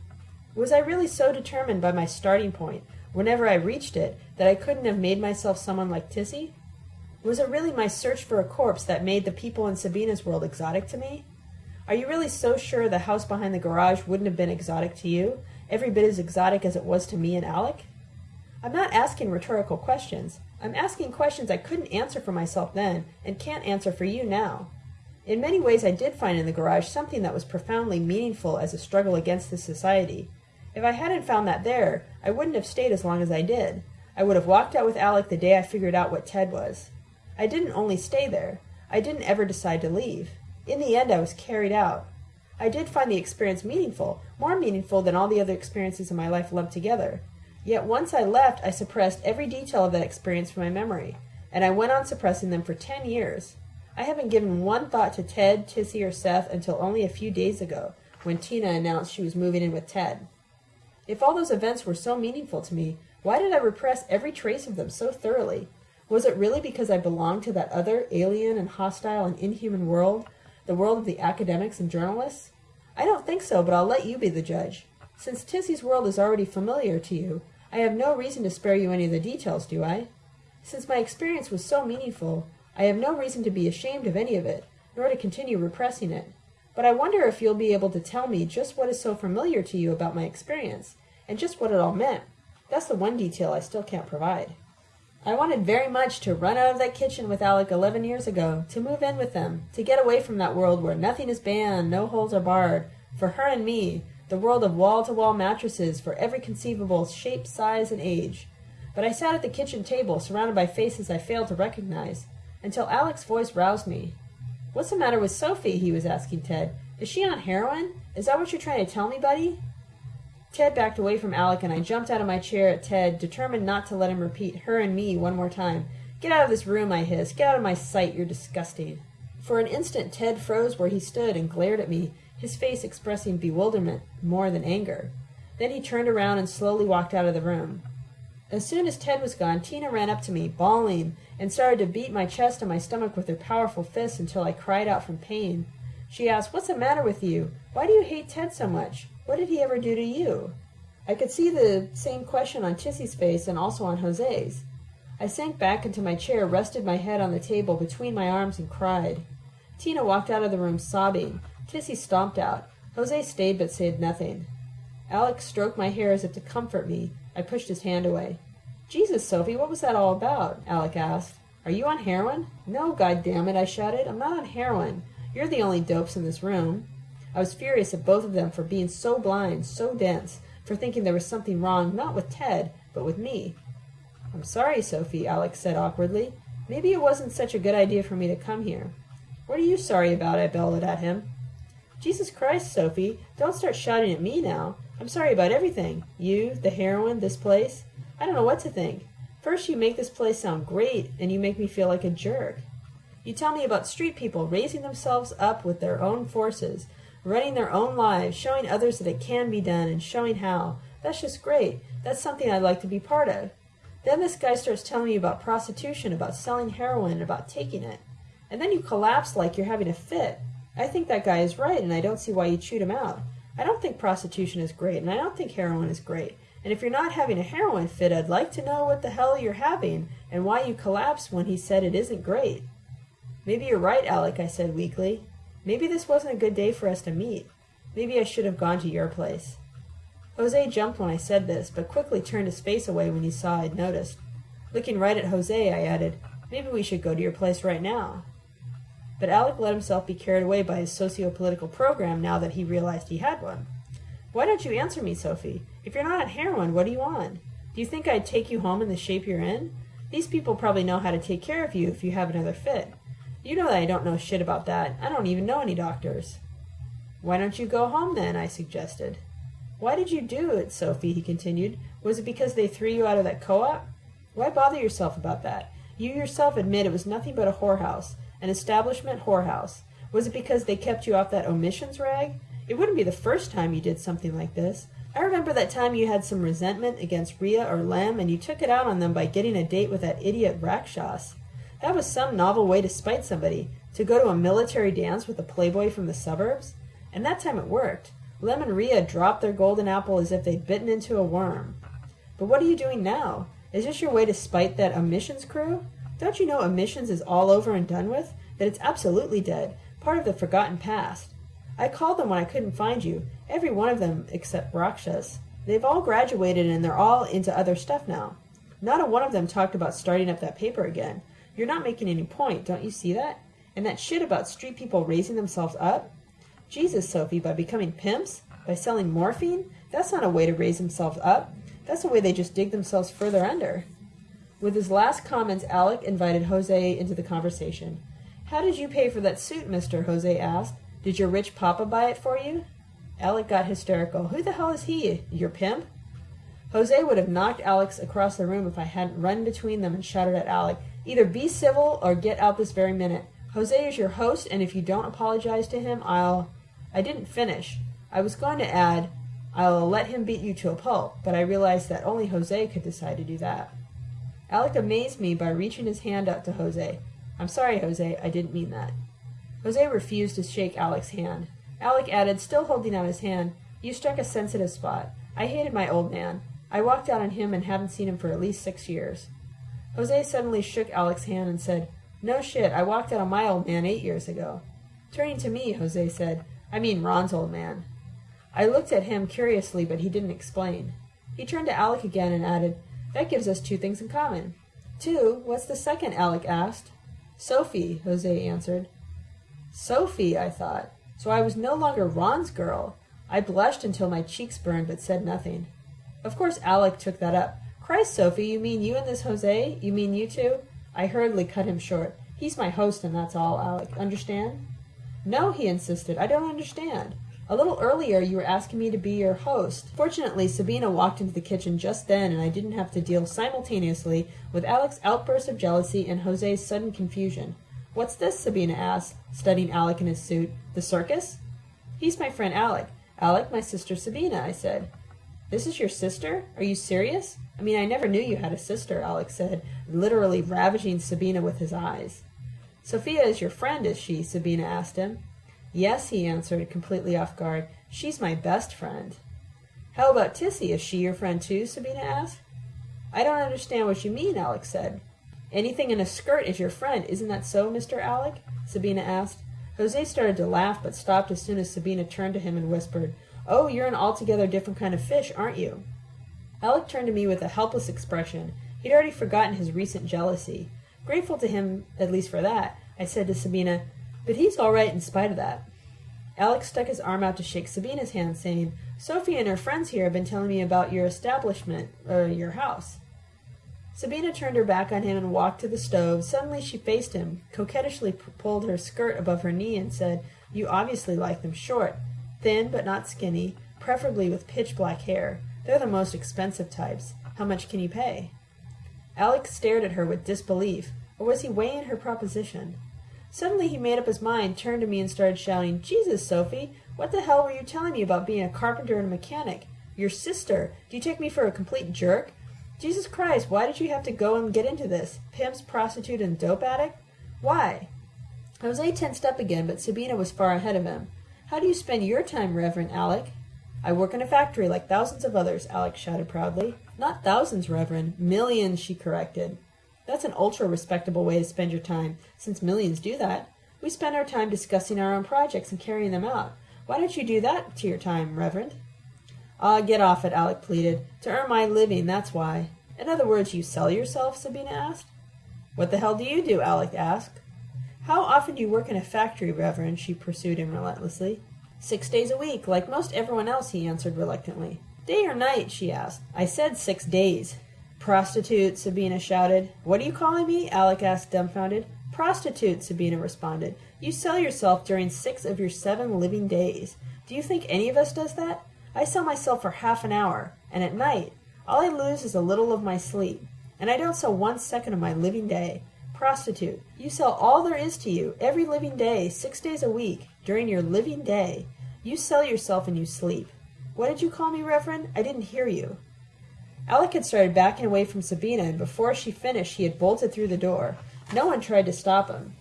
Was I really so determined by my starting point, whenever I reached it, that I couldn't have made myself someone like Tissy? Was it really my search for a corpse that made the people in Sabina's world exotic to me? Are you really so sure the house behind the garage wouldn't have been exotic to you, every bit as exotic as it was to me and Alec? I'm not asking rhetorical questions. I'm asking questions I couldn't answer for myself then and can't answer for you now. In many ways, I did find in the garage something that was profoundly meaningful as a struggle against this society. If I hadn't found that there, I wouldn't have stayed as long as I did. I would have walked out with Alec the day I figured out what Ted was. I didn't only stay there. I didn't ever decide to leave. In the end, I was carried out. I did find the experience meaningful, more meaningful than all the other experiences in my life lumped together. Yet once I left, I suppressed every detail of that experience from my memory, and I went on suppressing them for ten years. I haven't given one thought to Ted, Tissy, or Seth until only a few days ago, when Tina announced she was moving in with Ted. If all those events were so meaningful to me, why did I repress every trace of them so thoroughly? Was it really because I belonged to that other alien and hostile and inhuman world the world of the academics and journalists? I don't think so, but I'll let you be the judge. Since Tissy's world is already familiar to you, I have no reason to spare you any of the details, do I? Since my experience was so meaningful, I have no reason to be ashamed of any of it, nor to continue repressing it. But I wonder if you'll be able to tell me just what is so familiar to you about my experience, and just what it all meant. That's the one detail I still can't provide. I wanted very much to run out of that kitchen with Alec eleven years ago, to move in with them, to get away from that world where nothing is banned, no holes are barred, for her and me, the world of wall-to-wall mattresses for every conceivable shape, size, and age. But I sat at the kitchen table, surrounded by faces I failed to recognize, until Alec's voice roused me. What's the matter with Sophie? he was asking Ted. Is she on heroin? Is that what you're trying to tell me, buddy? Ted backed away from Alec, and I jumped out of my chair at Ted, determined not to let him repeat her and me one more time. Get out of this room, I hissed. Get out of my sight. You're disgusting. For an instant, Ted froze where he stood and glared at me, his face expressing bewilderment more than anger. Then he turned around and slowly walked out of the room. As soon as Ted was gone, Tina ran up to me, bawling, and started to beat my chest and my stomach with her powerful fists until I cried out from pain. She asked, What's the matter with you? Why do you hate Ted so much? What did he ever do to you? I could see the same question on Tissy's face and also on Jose's. I sank back into my chair, rested my head on the table between my arms, and cried. Tina walked out of the room sobbing. Tissy stomped out. Jose stayed but said nothing. Alec stroked my hair as if to comfort me. I pushed his hand away. Jesus, Sophie, what was that all about? Alec asked. Are you on heroin? No, God damn it! I shouted. I'm not on heroin. You're the only dopes in this room. I was furious at both of them for being so blind, so dense, for thinking there was something wrong not with Ted, but with me. I'm sorry, Sophie, Alec said awkwardly. Maybe it wasn't such a good idea for me to come here. What are you sorry about? I bellowed at him. Jesus Christ, Sophie, don't start shouting at me now. I'm sorry about everything. You, the heroin, this place. I don't know what to think. First you make this place sound great, and you make me feel like a jerk. You tell me about street people raising themselves up with their own forces, running their own lives, showing others that it can be done, and showing how. That's just great. That's something I'd like to be part of. Then this guy starts telling me about prostitution, about selling heroin, about taking it. And then you collapse like you're having a fit. I think that guy is right, and I don't see why you chewed him out. I don't think prostitution is great, and I don't think heroin is great. And if you're not having a heroin fit, I'd like to know what the hell you're having and why you collapsed when he said it isn't great. Maybe you're right, Alec, I said weakly. Maybe this wasn't a good day for us to meet. Maybe I should have gone to your place. Jose jumped when I said this, but quickly turned his face away when he saw I'd noticed. Looking right at Jose, I added, Maybe we should go to your place right now. But Alec let himself be carried away by his socio-political program now that he realized he had one. Why don't you answer me, Sophie? If you're not on heroin, what are you on? Do you think I'd take you home in the shape you're in? These people probably know how to take care of you if you have another fit. You know that I don't know shit about that. I don't even know any doctors. Why don't you go home then? I suggested. Why did you do it, Sophie? he continued. Was it because they threw you out of that co-op? Why bother yourself about that? You yourself admit it was nothing but a whorehouse, an establishment whorehouse. Was it because they kept you off that omissions rag? It wouldn't be the first time you did something like this. I remember that time you had some resentment against Ria or Lem, and you took it out on them by getting a date with that idiot Rakshas. That was some novel way to spite somebody, to go to a military dance with a playboy from the suburbs. And that time it worked. Lem and Ria dropped their golden apple as if they'd bitten into a worm. But what are you doing now? Is this your way to spite that omissions crew? Don't you know omissions is all over and done with? That it's absolutely dead, part of the forgotten past. I called them when I couldn't find you, every one of them except Rakshas. They've all graduated and they're all into other stuff now. Not a one of them talked about starting up that paper again. You're not making any point, don't you see that? And that shit about street people raising themselves up? Jesus, Sophie, by becoming pimps? By selling morphine? That's not a way to raise themselves up. That's a way they just dig themselves further under. With his last comments, Alec invited Jose into the conversation. How did you pay for that suit, mister? Jose asked. Did your rich papa buy it for you? Alec got hysterical. Who the hell is he? Your pimp? Jose would have knocked Alec across the room if I hadn't run between them and shouted at Alec, Either be civil or get out this very minute. Jose is your host, and if you don't apologize to him, I'll. I didn't finish. I was going to add, I'll let him beat you to a pulp, but I realized that only Jose could decide to do that. Alec amazed me by reaching his hand out to Jose. I'm sorry, Jose, I didn't mean that. Jose refused to shake Alec's hand. Alec added, still holding out his hand, You struck a sensitive spot. I hated my old man. I walked out on him and haven't seen him for at least six years. Jose suddenly shook Alec's hand and said, No shit, I walked out on my old man eight years ago. Turning to me, Jose said, I mean Ron's old man. I looked at him curiously, but he didn't explain. He turned to Alec again and added, That gives us two things in common. Two? What's the second? Alec asked. Sophie, Jose answered. Sophie, I thought. So I was no longer Ron's girl. I blushed until my cheeks burned, but said nothing. Of course, Alec took that up. Christ, Sophie, you mean you and this Jose? You mean you two? I hurriedly cut him short. He's my host, and that's all, Alec. Understand? No, he insisted. I don't understand. A little earlier, you were asking me to be your host. Fortunately, Sabina walked into the kitchen just then, and I didn't have to deal simultaneously with Alec's outburst of jealousy and Jose's sudden confusion. What's this? Sabina asked, studying Alec in his suit. The circus? He's my friend Alec. Alec, my sister Sabina, I said. This is your sister? Are you serious? I mean, I never knew you had a sister, Alec said, literally ravaging Sabina with his eyes. Sophia is your friend, is she? Sabina asked him. Yes, he answered, completely off guard. She's my best friend. How about Tissy? Is she your friend too? Sabina asked. I don't understand what you mean, Alec said. Anything in a skirt is your friend, isn't that so, Mr. Alec? Sabina asked. Jose started to laugh, but stopped as soon as Sabina turned to him and whispered, Oh, you're an altogether different kind of fish, aren't you? Alec turned to me with a helpless expression. He'd already forgotten his recent jealousy. Grateful to him, at least for that, I said to Sabina, But he's all right in spite of that. Alec stuck his arm out to shake Sabina's hand, saying, Sophie and her friends here have been telling me about your establishment, or your house. Sabina turned her back on him and walked to the stove. Suddenly she faced him, coquettishly pulled her skirt above her knee, and said, You obviously like them short, thin but not skinny, preferably with pitch black hair. They're the most expensive types. How much can you pay? Alec stared at her with disbelief, or was he weighing her proposition? Suddenly he made up his mind, turned to me, and started shouting, Jesus, Sophie, what the hell were you telling me about being a carpenter and a mechanic? Your sister. Do you take me for a complete jerk? Jesus Christ, why did you have to go and get into this? Pimps, prostitute, and dope addict? Why? Jose tensed up again, but Sabina was far ahead of him. How do you spend your time, Reverend Alec? I work in a factory like thousands of others, Alec shouted proudly. Not thousands, Reverend. Millions, she corrected. That's an ultra respectable way to spend your time, since millions do that. We spend our time discussing our own projects and carrying them out. Why don't you do that to your time, Reverend? Ah, get off it, Alec pleaded. To earn my living, that's why. In other words, you sell yourself? Sabina asked. What the hell do you do? Alec asked. How often do you work in a factory, Reverend? she pursued him relentlessly. Six days a week, like most everyone else, he answered reluctantly. Day or night? she asked. I said six days. Prostitute, Sabina shouted. What are you calling me? Alec asked, dumbfounded. Prostitute, Sabina responded. You sell yourself during six of your seven living days. Do you think any of us does that? I sell myself for half an hour, and at night. All I lose is a little of my sleep. And I don't sell one second of my living day. Prostitute, you sell all there is to you, every living day, six days a week, during your living day. You sell yourself and you sleep. What did you call me, Reverend? I didn't hear you. Alec had started backing away from Sabina, and before she finished, he had bolted through the door. No one tried to stop him.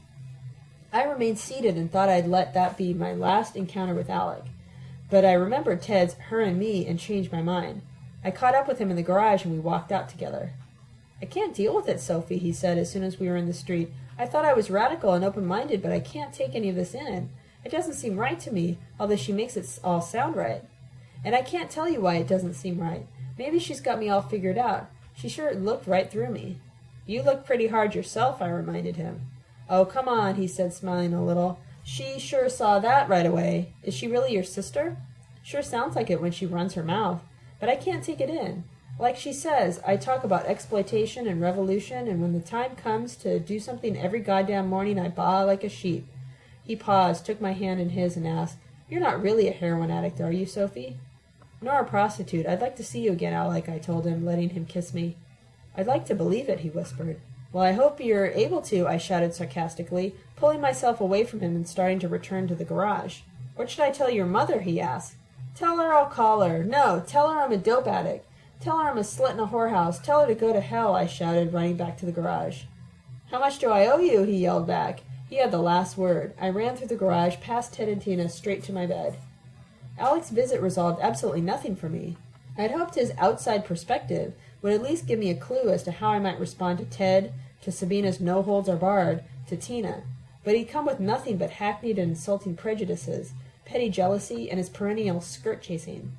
I remained seated and thought I'd let that be my last encounter with Alec. But I remembered Ted's her and me and changed my mind. I caught up with him in the garage and we walked out together. I can't deal with it, Sophie, he said as soon as we were in the street. I thought I was radical and open-minded, but I can't take any of this in. It doesn't seem right to me, although she makes it all sound right. And I can't tell you why it doesn't seem right. Maybe she's got me all figured out. She sure looked right through me. You look pretty hard yourself, I reminded him. Oh, come on, he said, smiling a little. She sure saw that right away. Is she really your sister? Sure sounds like it when she runs her mouth. But I can't take it in. Like she says, I talk about exploitation and revolution, and when the time comes to do something every goddamn morning, I baa like a sheep. He paused, took my hand in his, and asked, You're not really a heroin addict, are you, Sophie? Nor a prostitute. I'd like to see you again, Alec, I told him, letting him kiss me. I'd like to believe it, he whispered. Well, I hope you're able to, I shouted sarcastically, pulling myself away from him and starting to return to the garage. What should I tell your mother? he asked. Tell her I'll call her. No, tell her I'm a dope addict. Tell her I'm a slut in a whorehouse. Tell her to go to hell, I shouted, running back to the garage. How much do I owe you? he yelled back. He had the last word. I ran through the garage, past Ted and Tina, straight to my bed. Alec's visit resolved absolutely nothing for me. I had hoped his outside perspective would at least give me a clue as to how I might respond to Ted, to Sabina's no holds are barred, to Tina. But he'd come with nothing but hackneyed and insulting prejudices, petty jealousy, and his perennial skirt chasing.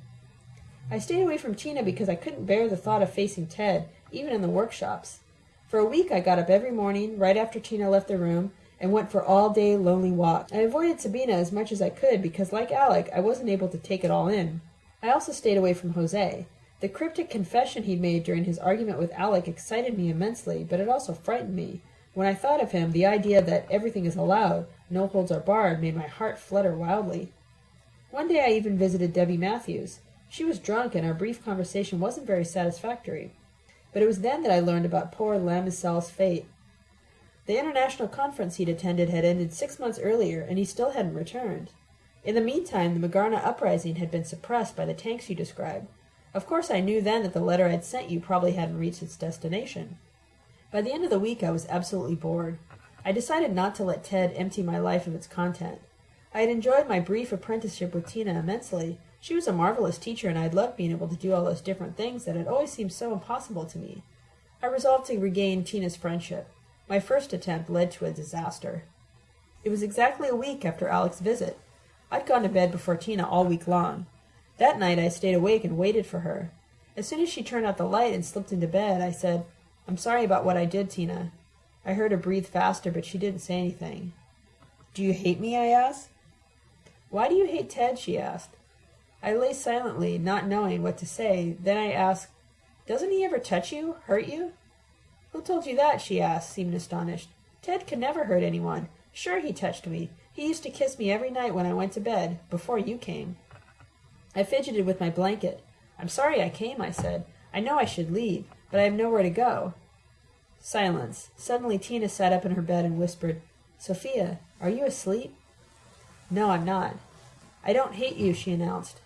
I stayed away from Tina because I couldn't bear the thought of facing Ted, even in the workshops. For a week I got up every morning, right after Tina left the room, and went for all-day lonely walks. I avoided Sabina as much as I could because, like Alec, I wasn't able to take it all in. I also stayed away from Jose. The cryptic confession he'd made during his argument with Alec excited me immensely, but it also frightened me. When I thought of him, the idea that everything is allowed, no holds are barred, made my heart flutter wildly. One day I even visited Debbie Matthews. She was drunk, and our brief conversation wasn't very satisfactory. But it was then that I learned about poor Lamisel's fate. The international conference he'd attended had ended six months earlier, and he still hadn't returned. In the meantime, the Magarna uprising had been suppressed by the tanks you described. Of course, I knew then that the letter I'd sent you probably hadn't reached its destination. By the end of the week, I was absolutely bored. I decided not to let Ted empty my life of its content. I had enjoyed my brief apprenticeship with Tina immensely, she was a marvelous teacher, and I'd loved being able to do all those different things that had always seemed so impossible to me. I resolved to regain Tina's friendship. My first attempt led to a disaster. It was exactly a week after Alec's visit. I'd gone to bed before Tina all week long. That night I stayed awake and waited for her. As soon as she turned out the light and slipped into bed, I said, I'm sorry about what I did, Tina. I heard her breathe faster, but she didn't say anything. Do you hate me? I asked. Why do you hate Ted? she asked. I lay silently, not knowing what to say. Then I asked, Doesn't he ever touch you, hurt you? Who told you that? she asked, seeming astonished. Ted could never hurt anyone. Sure, he touched me. He used to kiss me every night when I went to bed, before you came. I fidgeted with my blanket. I'm sorry I came, I said. I know I should leave, but I have nowhere to go. Silence. Suddenly Tina sat up in her bed and whispered, Sophia, are you asleep? No, I'm not. I don't hate you, she announced.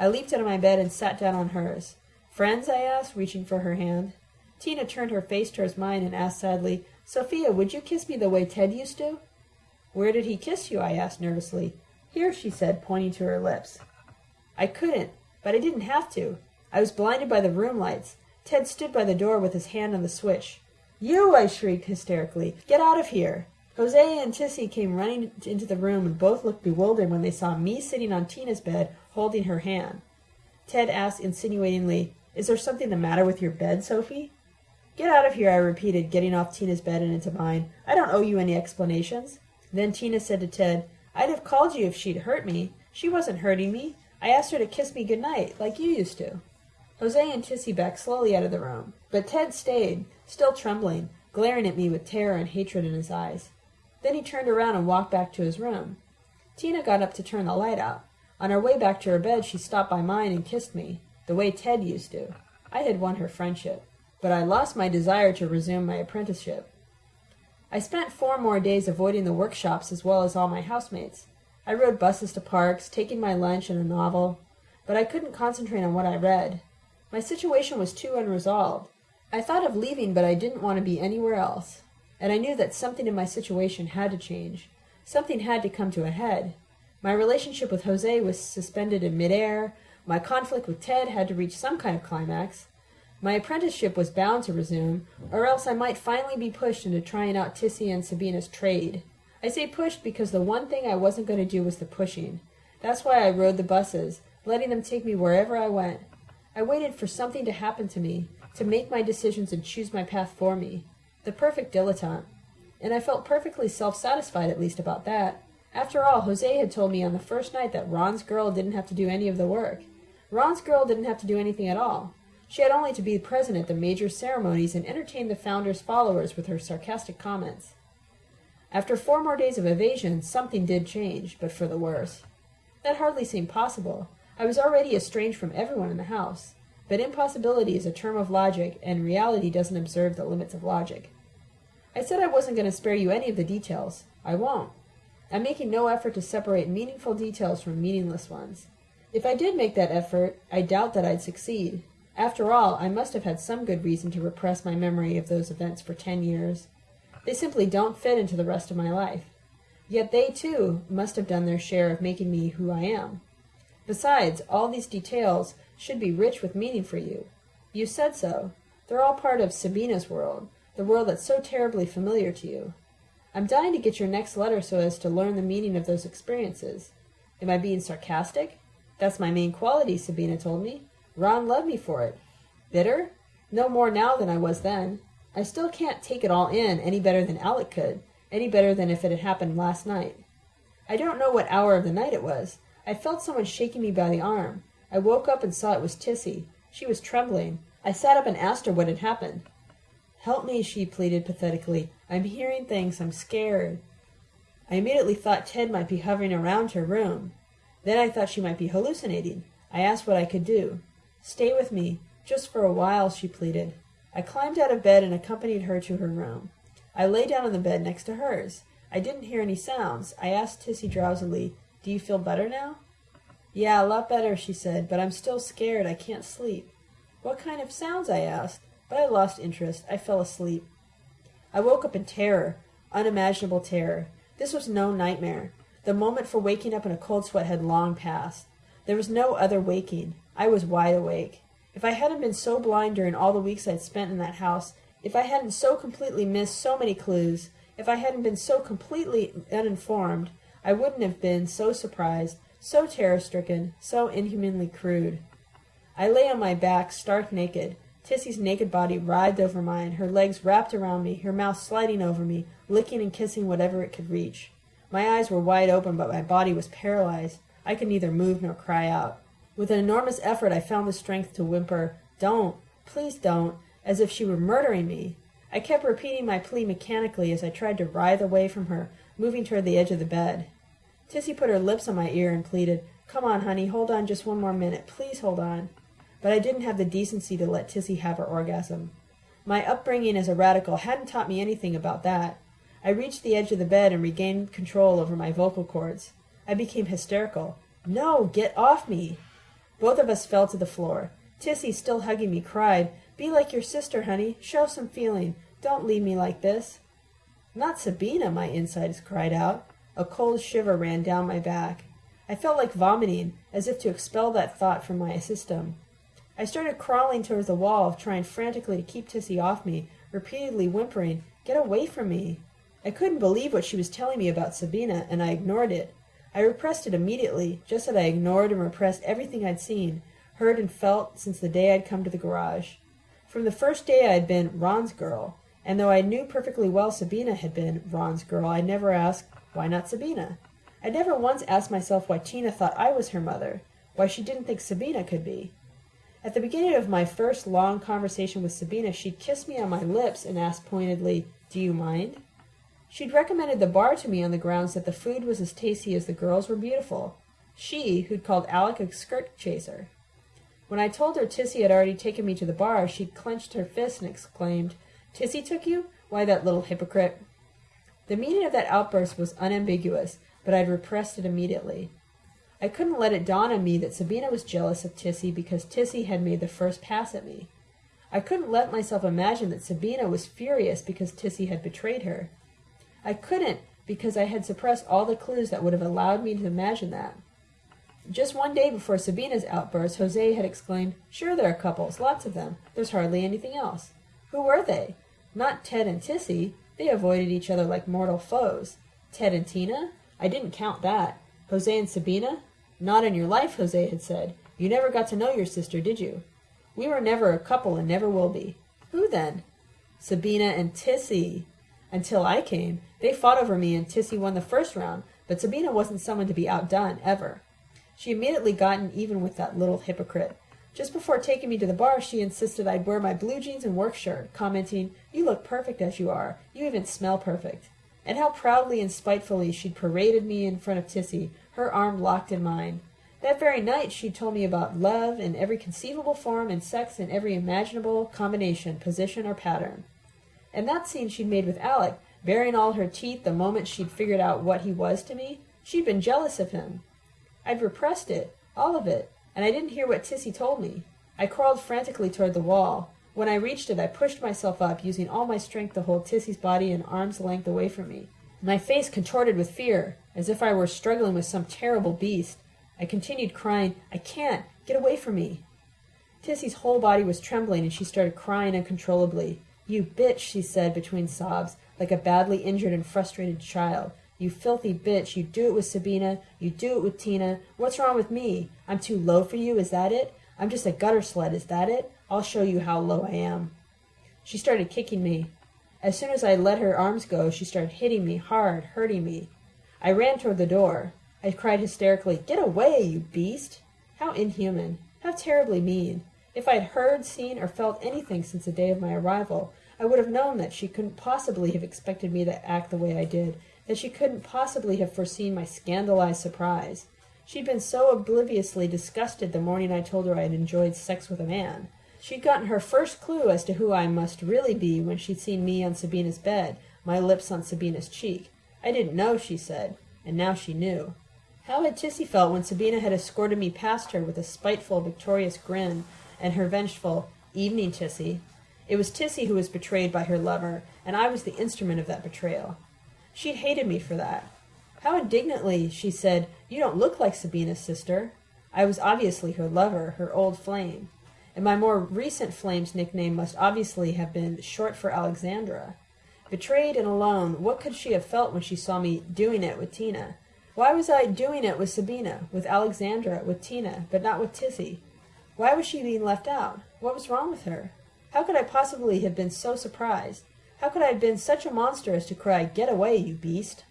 I leaped out of my bed and sat down on hers. Friends? I asked, reaching for her hand. Tina turned her face towards mine and asked sadly, Sophia, would you kiss me the way Ted used to? Where did he kiss you? I asked nervously. Here, she said, pointing to her lips. I couldn't. But I didn't have to. I was blinded by the room lights. Ted stood by the door with his hand on the switch. You! I shrieked hysterically. Get out of here! Jose and Tissy came running into the room and both looked bewildered when they saw me sitting on Tina's bed holding her hand. Ted asked insinuatingly, Is there something the matter with your bed, Sophie? Get out of here, I repeated, getting off Tina's bed and into mine. I don't owe you any explanations. Then Tina said to Ted, I'd have called you if she'd hurt me. She wasn't hurting me. I asked her to kiss me good night, like you used to. Jose and Tissy backed slowly out of the room, but Ted stayed, still trembling, glaring at me with terror and hatred in his eyes. Then he turned around and walked back to his room. Tina got up to turn the light out. On her way back to her bed, she stopped by mine and kissed me, the way Ted used to. I had won her friendship, but I lost my desire to resume my apprenticeship. I spent four more days avoiding the workshops as well as all my housemates. I rode buses to parks, taking my lunch and a novel, but I couldn't concentrate on what I read. My situation was too unresolved. I thought of leaving, but I didn't want to be anywhere else. And I knew that something in my situation had to change. Something had to come to a head. My relationship with Jose was suspended in midair. My conflict with Ted had to reach some kind of climax. My apprenticeship was bound to resume, or else I might finally be pushed into trying out Tissy and Sabina's trade. I say pushed because the one thing I wasn't going to do was the pushing. That's why I rode the buses, letting them take me wherever I went. I waited for something to happen to me, to make my decisions and choose my path for me. The perfect dilettante. And I felt perfectly self-satisfied at least about that. After all, Jose had told me on the first night that Ron's girl didn't have to do any of the work. Ron's girl didn't have to do anything at all. She had only to be present at the major ceremonies and entertain the founder's followers with her sarcastic comments. After four more days of evasion, something did change, but for the worse. That hardly seemed possible. I was already estranged from everyone in the house. But impossibility is a term of logic, and reality doesn't observe the limits of logic. I said I wasn't going to spare you any of the details. I won't. I'm making no effort to separate meaningful details from meaningless ones. If I did make that effort, I doubt that I'd succeed. After all, I must have had some good reason to repress my memory of those events for ten years. They simply don't fit into the rest of my life. Yet they, too, must have done their share of making me who I am. Besides, all these details should be rich with meaning for you. You said so. They're all part of Sabina's world, the world that's so terribly familiar to you. I'm dying to get your next letter so as to learn the meaning of those experiences. Am I being sarcastic? That's my main quality, Sabina told me. Ron loved me for it. Bitter? No more now than I was then. I still can't take it all in any better than Alec could, any better than if it had happened last night. I don't know what hour of the night it was. I felt someone shaking me by the arm. I woke up and saw it was Tissy. She was trembling. I sat up and asked her what had happened. Help me, she pleaded pathetically. I'm hearing things. I'm scared. I immediately thought Ted might be hovering around her room. Then I thought she might be hallucinating. I asked what I could do. Stay with me, just for a while, she pleaded. I climbed out of bed and accompanied her to her room. I lay down on the bed next to hers. I didn't hear any sounds. I asked Tissy drowsily, do you feel better now? Yeah, a lot better, she said, but I'm still scared. I can't sleep. What kind of sounds? I asked, but I lost interest. I fell asleep. I woke up in terror, unimaginable terror. This was no nightmare. The moment for waking up in a cold sweat had long passed. There was no other waking. I was wide awake. If I hadn't been so blind during all the weeks I'd spent in that house, if I hadn't so completely missed so many clues, if I hadn't been so completely uninformed, I wouldn't have been so surprised, so terror-stricken, so inhumanly crude. I lay on my back, stark naked. Tissy's naked body writhed over mine, her legs wrapped around me, her mouth sliding over me, licking and kissing whatever it could reach. My eyes were wide open, but my body was paralyzed. I could neither move nor cry out. With an enormous effort, I found the strength to whimper, Don't, please don't, as if she were murdering me. I kept repeating my plea mechanically as I tried to writhe away from her, moving toward the edge of the bed. Tissy put her lips on my ear and pleaded, Come on, honey, hold on just one more minute. Please hold on. But I didn't have the decency to let Tissy have her orgasm. My upbringing as a radical hadn't taught me anything about that. I reached the edge of the bed and regained control over my vocal cords. I became hysterical. No, get off me! Both of us fell to the floor. Tissy, still hugging me, cried, Be like your sister, honey. Show some feeling. Don't leave me like this. Not Sabina, my insides cried out. A cold shiver ran down my back. I felt like vomiting, as if to expel that thought from my system. I started crawling towards the wall, trying frantically to keep Tissy off me, repeatedly whimpering, Get away from me! I couldn't believe what she was telling me about Sabina, and I ignored it. I repressed it immediately, just as I ignored and repressed everything I'd seen, heard, and felt since the day I'd come to the garage. From the first day I had been Ron's girl, and though I knew perfectly well Sabina had been Ron's girl, I never asked, why not Sabina? I never once asked myself why Tina thought I was her mother, why she didn't think Sabina could be. At the beginning of my first long conversation with Sabina, she'd kissed me on my lips and asked pointedly, Do you mind? She'd recommended the bar to me on the grounds that the food was as tasty as the girls were beautiful. She, who'd called Alec a skirt chaser. When I told her Tissy had already taken me to the bar, she'd clenched her fist and exclaimed, Tissy took you? Why, that little hypocrite. The meaning of that outburst was unambiguous, but I'd repressed it immediately. I couldn't let it dawn on me that Sabina was jealous of Tissy because Tissy had made the first pass at me. I couldn't let myself imagine that Sabina was furious because Tissy had betrayed her. I couldn't because I had suppressed all the clues that would have allowed me to imagine that. Just one day before Sabina's outburst, Jose had exclaimed, Sure, there are couples, lots of them. There's hardly anything else. Who were they? Not Ted and Tissy. They avoided each other like mortal foes. Ted and Tina? I didn't count that. Jose and Sabina? Not in your life, Jose had said. You never got to know your sister, did you? We were never a couple and never will be. Who then? Sabina and Tissy. Until I came, they fought over me and Tissy won the first round, but Sabina wasn't someone to be outdone, ever. She immediately gotten even with that little hypocrite. Just before taking me to the bar, she insisted I'd wear my blue jeans and work shirt, commenting, You look perfect as you are. You even smell perfect. And how proudly and spitefully she'd paraded me in front of Tissy, her arm locked in mine. That very night she'd told me about love in every conceivable form and sex in every imaginable combination, position, or pattern. And that scene she'd made with Alec, baring all her teeth the moment she'd figured out what he was to me, she'd been jealous of him. I'd repressed it, all of it, and I didn't hear what Tissy told me. I crawled frantically toward the wall. When I reached it, I pushed myself up, using all my strength to hold Tissy's body an arm's length away from me. My face contorted with fear, as if I were struggling with some terrible beast. I continued crying, I can't! Get away from me! Tissy's whole body was trembling, and she started crying uncontrollably. You bitch, she said between sobs, like a badly injured and frustrated child. You filthy bitch. You do it with Sabina. You do it with Tina. What's wrong with me? I'm too low for you, is that it? I'm just a gutter sled, is that it? I'll show you how low I am. She started kicking me. As soon as I let her arms go, she started hitting me hard, hurting me. I ran toward the door. I cried hysterically, Get away, you beast! How inhuman. How terribly mean. If I had heard, seen, or felt anything since the day of my arrival, I would have known that she couldn't possibly have expected me to act the way I did, that she couldn't possibly have foreseen my scandalized surprise. She'd been so obliviously disgusted the morning I told her I had enjoyed sex with a man. She'd gotten her first clue as to who I must really be when she'd seen me on Sabina's bed, my lips on Sabina's cheek. I didn't know, she said, and now she knew. How had Tissy felt when Sabina had escorted me past her with a spiteful, victorious grin and her vengeful, Evening, Tissy? It was Tissy who was betrayed by her lover, and I was the instrument of that betrayal. She'd hated me for that. How indignantly she said, You don't look like Sabina's sister. I was obviously her lover, her old flame. And my more recent flame's nickname must obviously have been short for Alexandra. Betrayed and alone, what could she have felt when she saw me doing it with Tina? Why was I doing it with Sabina, with Alexandra, with Tina, but not with Tissy? Why was she being left out? What was wrong with her? How could I possibly have been so surprised? How could I have been such a monster as to cry, Get away, you beast?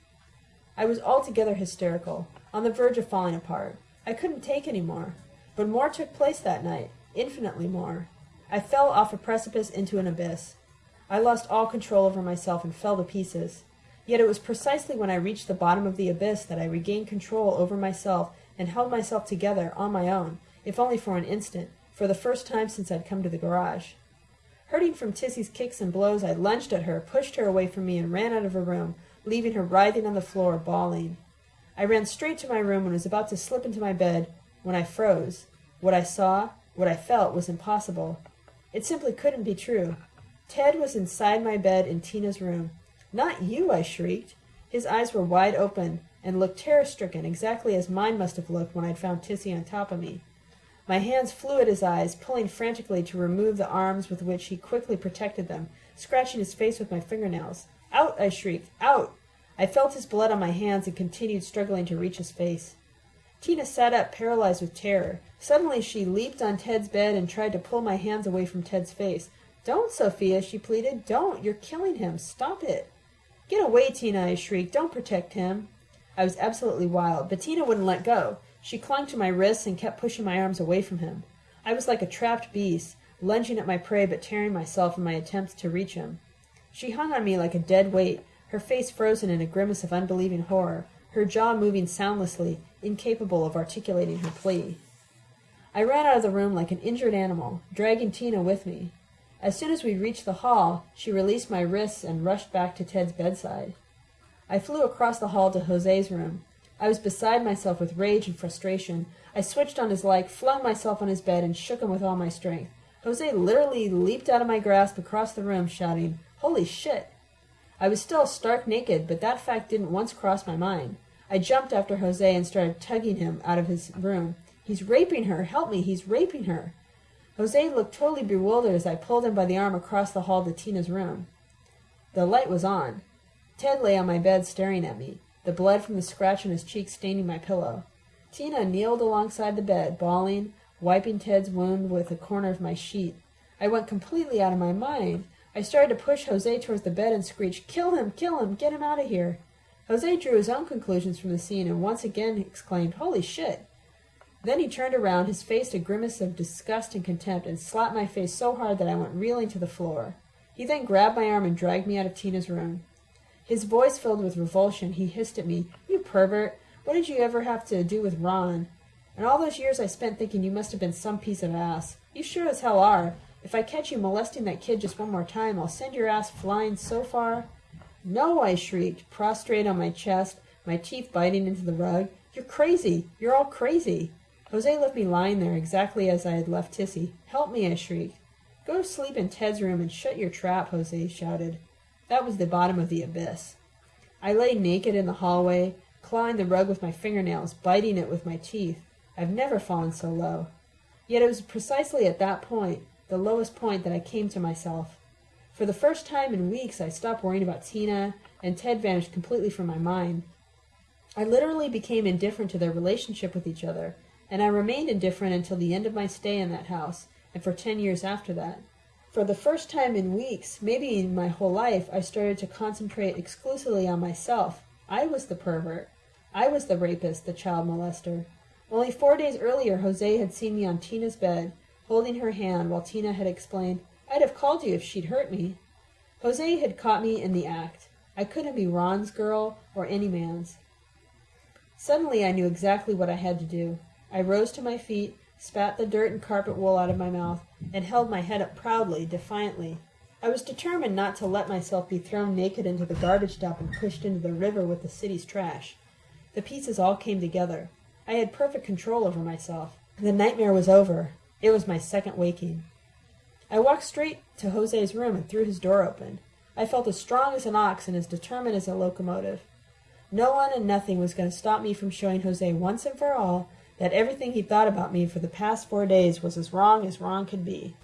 I was altogether hysterical, on the verge of falling apart. I couldn't take any more. But more took place that night, infinitely more. I fell off a precipice into an abyss. I lost all control over myself and fell to pieces. Yet it was precisely when I reached the bottom of the abyss that I regained control over myself and held myself together on my own, if only for an instant, for the first time since I'd come to the garage. Hurting from Tissy's kicks and blows, I lunged at her, pushed her away from me, and ran out of her room, leaving her writhing on the floor, bawling. I ran straight to my room and was about to slip into my bed when I froze. What I saw, what I felt, was impossible. It simply couldn't be true. Ted was inside my bed in Tina's room. Not you, I shrieked. His eyes were wide open and looked terror-stricken, exactly as mine must have looked when I'd found Tissy on top of me. My hands flew at his eyes, pulling frantically to remove the arms with which he quickly protected them, scratching his face with my fingernails. Out! I shrieked. Out! I felt his blood on my hands and continued struggling to reach his face. Tina sat up, paralyzed with terror. Suddenly she leaped on Ted's bed and tried to pull my hands away from Ted's face. Don't, Sophia, she pleaded. Don't. You're killing him. Stop it. Get away, Tina, I shrieked. Don't protect him. I was absolutely wild, but Tina wouldn't let go. She clung to my wrists and kept pushing my arms away from him. I was like a trapped beast, lunging at my prey but tearing myself in my attempts to reach him. She hung on me like a dead weight, her face frozen in a grimace of unbelieving horror, her jaw moving soundlessly, incapable of articulating her plea. I ran out of the room like an injured animal, dragging Tina with me. As soon as we reached the hall, she released my wrists and rushed back to Ted's bedside. I flew across the hall to Jose's room. I was beside myself with rage and frustration. I switched on his leg, flung myself on his bed, and shook him with all my strength. Jose literally leaped out of my grasp across the room, shouting, Holy shit! I was still stark naked, but that fact didn't once cross my mind. I jumped after Jose and started tugging him out of his room. He's raping her! Help me! He's raping her! Jose looked totally bewildered as I pulled him by the arm across the hall to Tina's room. The light was on. Ted lay on my bed staring at me, the blood from the scratch on his cheek staining my pillow. Tina kneeled alongside the bed, bawling, wiping Ted's wound with a corner of my sheet. I went completely out of my mind. I started to push Jose towards the bed and screeched, Kill him! Kill him! Get him out of here! Jose drew his own conclusions from the scene and once again exclaimed, Holy shit! Then he turned around, his face a grimace of disgust and contempt, and slapped my face so hard that I went reeling to the floor. He then grabbed my arm and dragged me out of Tina's room. His voice filled with revulsion, he hissed at me, You pervert! What did you ever have to do with Ron? And all those years I spent thinking you must have been some piece of ass. You sure as hell are. If I catch you molesting that kid just one more time, I'll send your ass flying so far. No, I shrieked, prostrate on my chest, my teeth biting into the rug. You're crazy. You're all crazy. Jose left me lying there exactly as I had left Tissy. Help me, I shrieked. Go to sleep in Ted's room and shut your trap, Jose shouted. That was the bottom of the abyss. I lay naked in the hallway, clawing the rug with my fingernails, biting it with my teeth. I've never fallen so low. Yet it was precisely at that point, the lowest point, that I came to myself. For the first time in weeks, I stopped worrying about Tina, and Ted vanished completely from my mind. I literally became indifferent to their relationship with each other, and I remained indifferent until the end of my stay in that house, and for ten years after that. For the first time in weeks, maybe in my whole life, I started to concentrate exclusively on myself. I was the pervert. I was the rapist, the child molester. Only four days earlier, Jose had seen me on Tina's bed, holding her hand while Tina had explained, I'd have called you if she'd hurt me. Jose had caught me in the act. I couldn't be Ron's girl or any man's. Suddenly I knew exactly what I had to do. I rose to my feet, spat the dirt and carpet wool out of my mouth, and held my head up proudly, defiantly. I was determined not to let myself be thrown naked into the garbage dump and pushed into the river with the city's trash. The pieces all came together. I had perfect control over myself. The nightmare was over. It was my second waking. I walked straight to Jose's room and threw his door open. I felt as strong as an ox and as determined as a locomotive. No one and nothing was going to stop me from showing Jose once and for all that everything he thought about me for the past four days was as wrong as wrong could be.